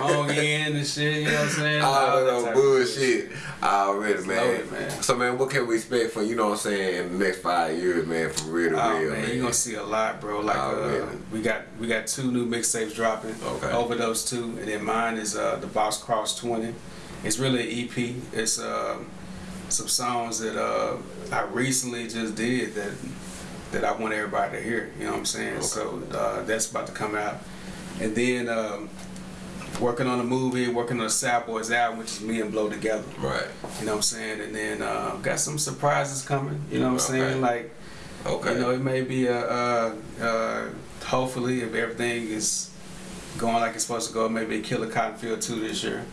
Speaker 3: on in and shit, you know what I'm saying?
Speaker 2: All
Speaker 3: that
Speaker 2: that
Speaker 3: type of
Speaker 2: bullshit already, man.
Speaker 3: loaded, man.
Speaker 2: So man, what can we expect for you know what I'm saying in the next five years, man? From real to
Speaker 3: Oh
Speaker 2: real,
Speaker 3: man, you're gonna see a lot, bro. Like
Speaker 2: Oh,
Speaker 3: uh,
Speaker 2: man.
Speaker 3: We got we got two new mixtapes dropping.
Speaker 2: Okay.
Speaker 3: Over those two, and then mine is uh, the Boss Cross 20. It's really an EP. It's um, some songs that uh, I recently just did that that I want everybody to hear. You know what I'm saying?
Speaker 2: Okay.
Speaker 3: So uh, that's about to come out, and then um, working on a movie, working on a Sad Boys album, which is me and Blow together.
Speaker 2: Right.
Speaker 3: You know what I'm saying? And then uh, got some surprises coming. You know what I'm
Speaker 2: Okay.
Speaker 3: saying? Like
Speaker 2: Okay.
Speaker 3: You know, it may be a, uh, uh, hopefully, if everything is going like it's supposed to go, maybe kill a Cotton Field 2 this year.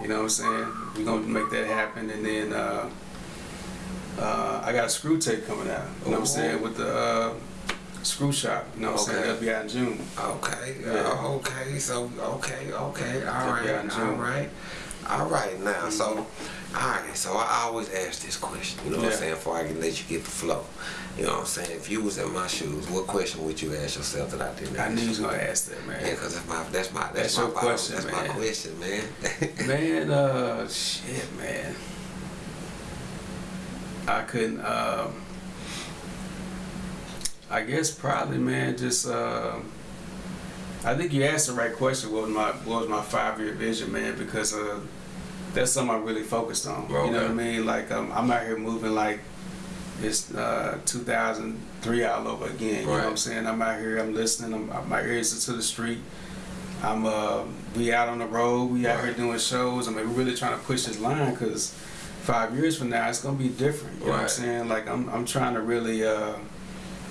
Speaker 3: You know what I'm saying? We're going to make that happen. And then uh, uh, I got a screw tape coming out. You know what I'm saying? With the uh, screw shop. You know what I'm saying?
Speaker 2: Okay.
Speaker 3: That'll be out in June.
Speaker 2: Okay.
Speaker 3: Yeah.
Speaker 2: uh, okay. So okay. Okay. All right. All right. All right. Now, so, all right. So I always ask this question. You know what I'm saying? Before I can let you get the flow. You know what I'm saying? If you was in my shoes, what question would you ask yourself that I didn't
Speaker 3: I
Speaker 2: ask?
Speaker 3: knew you was going to ask that, man.
Speaker 2: Yeah, cause that's my that's my that's,
Speaker 3: That's
Speaker 2: my
Speaker 3: question,
Speaker 2: That's
Speaker 3: man.
Speaker 2: my question, man.
Speaker 3: Man, uh, shit, man. I couldn't, um, I guess probably, man, just, uh, I think you asked the right question. What was my, what was my five year vision, man? Because, uh, that's something I'm really focused on. You know what I mean? Like, um, I'm out here moving like it's, uh, 2003 all over again. You know what I'm saying? I'm out here, I'm listening, I'm, my ears are to the street. I'm uh we out on the road, we out here doing shows. I mean, we're really trying to push this line because five years from now it's gonna be different. You know what I'm saying? Like I'm I'm trying to really uh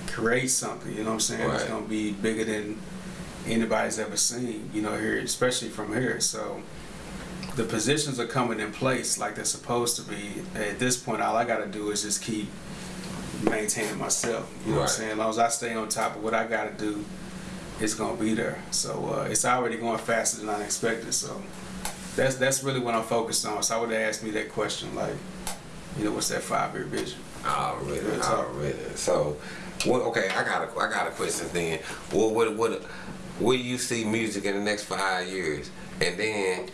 Speaker 3: create something. You know what I'm saying? It's gonna be bigger than anybody's ever seen. You know here, especially from here. So the positions are coming in place like they're supposed to be. At this point, all I gotta do is just keep maintaining myself. You know what I'm saying? As long as I stay on top of what I gotta do, it's gonna be there. So uh, it's already going faster than I expected. So that's that's really what I'm focused on. So I would have asked me that question, like, you know, what's that five year vision?
Speaker 2: Already,
Speaker 3: Real talk.
Speaker 2: already. So, what? Okay, I got a, I got a question then. What, what, what, where do you see music in the next five years? And then,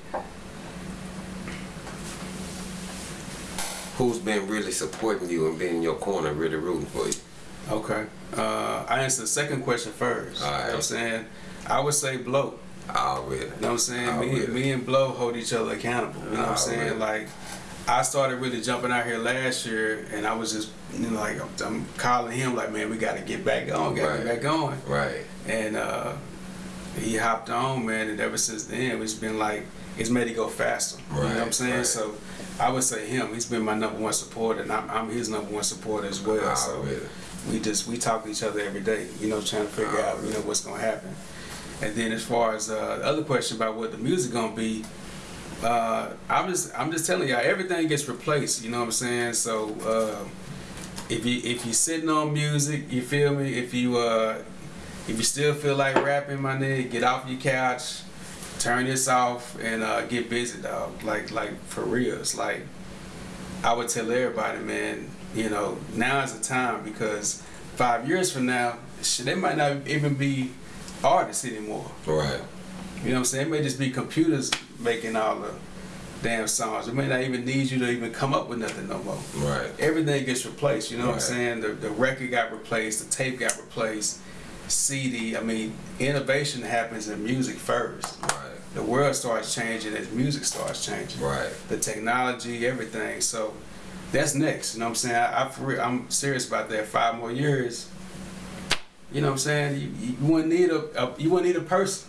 Speaker 2: who's been really supporting you and being in your corner, really rooting for you?
Speaker 3: Okay. Uh, I answer the second question first.
Speaker 2: All
Speaker 3: You know what I'm saying? I would say blow.
Speaker 2: Already.
Speaker 3: You know what I'm saying? Me, me and Blow hold each other accountable. You know what I'm saying? Like, I started really jumping out here last year, and I was just, you know, like, I'm, I'm calling him, like, man, we got to get back on, got to
Speaker 2: Right.
Speaker 3: get back going.
Speaker 2: Right.
Speaker 3: And uh, he hopped on, man, and ever since then, it's been like, it's made it go faster. you know what I'm saying?
Speaker 2: right.
Speaker 3: So, I would say him. He's been my number one supporter, and I'm, I'm his number one supporter as well.
Speaker 2: Oh,
Speaker 3: so,
Speaker 2: really?
Speaker 3: we just we talk to each other every day, you know, trying to figure
Speaker 2: Oh,
Speaker 3: out, you know, what's gonna happen. And then as far as uh, the other question about what the music gonna be, uh, I'm just I'm just telling y'all everything gets replaced. You know what I'm saying? So uh, if you if you sitting on music, you feel me? If you uh, if you still feel like rapping, my nigga, get off your couch, turn this off, and uh, get busy, dog. Like like for real. It's like I would tell everybody, man, you know, now is the time because five years from now, shit, they might not even be artists anymore.
Speaker 2: Right.
Speaker 3: You know what I'm saying? It may just be computers making all the damn songs. It may not even need you to even come up with nothing no more.
Speaker 2: Right.
Speaker 3: Everything gets replaced, you know what I'm saying? The, the record got replaced, the tape got replaced, CD. I mean, innovation happens in music first.
Speaker 2: Right.
Speaker 3: The world starts changing as music starts changing
Speaker 2: Right.
Speaker 3: the technology, everything. So that's next. You know what I'm saying? I, I, I'm serious about that. Five more years. You know what I'm saying? You, you wouldn't need a, a you wouldn't need a person.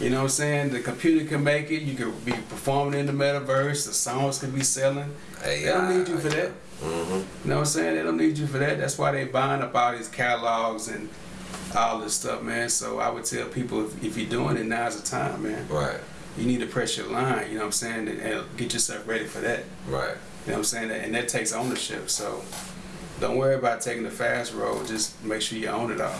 Speaker 3: You know what I'm saying? The computer can make it. You could be performing in the metaverse. The songs could be selling.
Speaker 2: Hey,
Speaker 3: They don't need you for that.
Speaker 2: Mm-hmm.
Speaker 3: You know what I'm saying? They don't need you for that. That's why they buying up all these catalogs and all this stuff, man. So I would tell people if, if you're doing it, now's the time, man.
Speaker 2: Right.
Speaker 3: You need to press your line. You know what I'm saying? And, and get yourself ready for that.
Speaker 2: Right.
Speaker 3: You know what I'm saying? And that takes ownership. So don't worry about taking the fast road. Just make sure you own it all.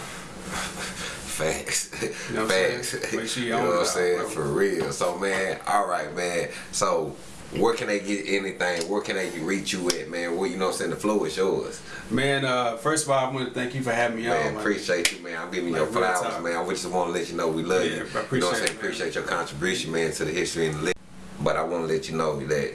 Speaker 2: Facts.
Speaker 3: You know what I'm
Speaker 2: Facts.
Speaker 3: saying? Make sure you
Speaker 2: know
Speaker 3: own
Speaker 2: what I'm saying? For real. So man, all right, man. So where can they get anything? Where can they reach you at, man? Where you know what I'm saying? The flow is yours.
Speaker 3: Man, uh, first of all, I want to thank you for having me
Speaker 2: Man,
Speaker 3: on. man.
Speaker 2: appreciate you, man. I'm giving you
Speaker 3: Like,
Speaker 2: your flowers, man. I just want to let you know we love
Speaker 3: Yeah,
Speaker 2: you.
Speaker 3: I
Speaker 2: you know what I'm
Speaker 3: appreciate
Speaker 2: saying? Appreciate your contribution, man, to the history and the. But I want to let you know that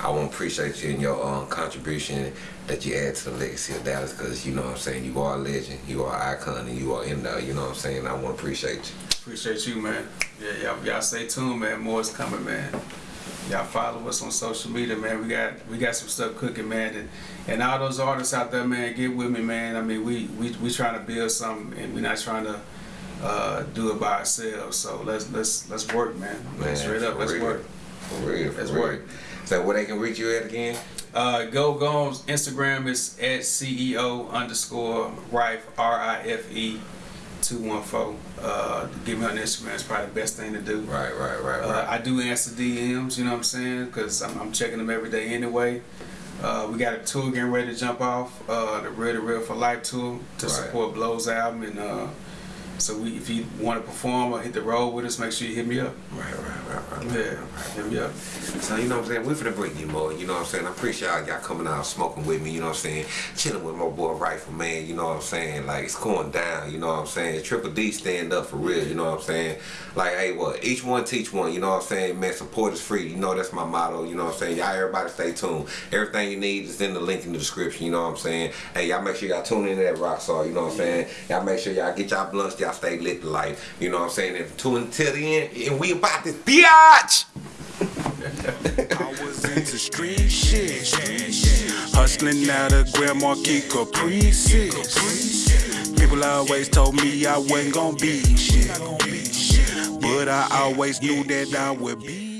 Speaker 2: I want to appreciate you and your um, contribution that you add to the legacy of Dallas because, you know what I'm saying, you are a legend, you are an icon, and you are in there, you know what I'm saying? I want to appreciate you.
Speaker 3: Appreciate you, man. Yeah, y'all stay tuned, man. More is coming, man. Y'all follow us on social media, man. We got we got some stuff cooking, man. And, and all those artists out there, man, get with me, man. I mean, we we we trying to build something, and we're not trying to uh, do it by ourselves. So let's let's let's work, man.
Speaker 2: Man,
Speaker 3: Straight up, let's
Speaker 2: real.
Speaker 3: work.
Speaker 2: For real, for
Speaker 3: That's
Speaker 2: real.
Speaker 3: right.
Speaker 2: So where they can reach you at again?
Speaker 3: Uh, go go on Instagram is at CEO underscore Rife R I F E two one four. Uh, give me on Instagram. It's probably the best thing to do.
Speaker 2: Right, right, right,
Speaker 3: Uh,
Speaker 2: right.
Speaker 3: I do answer DMs, you know what I'm saying? Because I'm, I'm checking them every day anyway. Uh, we got a tour getting ready to jump off, uh, the Real to Real for Life tour to
Speaker 2: Right.
Speaker 3: support Blow's album. And uh, so we, if you want to perform or hit the road with us, make sure you hit me up.
Speaker 2: right, right, right, right, right.
Speaker 3: Yeah, hit me up.
Speaker 2: So you know what I'm saying? We're finna bring you more, you know what I'm saying? I appreciate y'all, y'all coming out smoking with me, you know what I'm saying? Chilling with my boy Rifle Man, you know what I'm saying? Like it's going down, you know what I'm saying? Triple D stand up for real, you know what I'm saying? Like hey what, each one teach one, you know what I'm saying? Man, support is free. You know that's my motto, you know what I'm saying? Y'all everybody stay tuned. Everything you need is in the link in the description, you know what I'm saying? Hey, y'all make sure y'all tune into that rock star, you know what I'm saying? Y'all make sure y'all get y'all blunts, y'all stay lit to life. You know what I'm saying? And tune until the end, and we about this biatch!
Speaker 1: I was into street shit. Hustling out of Grand Marquis Caprices. People always told me I wasn't gonna be shit. But I always knew that I would be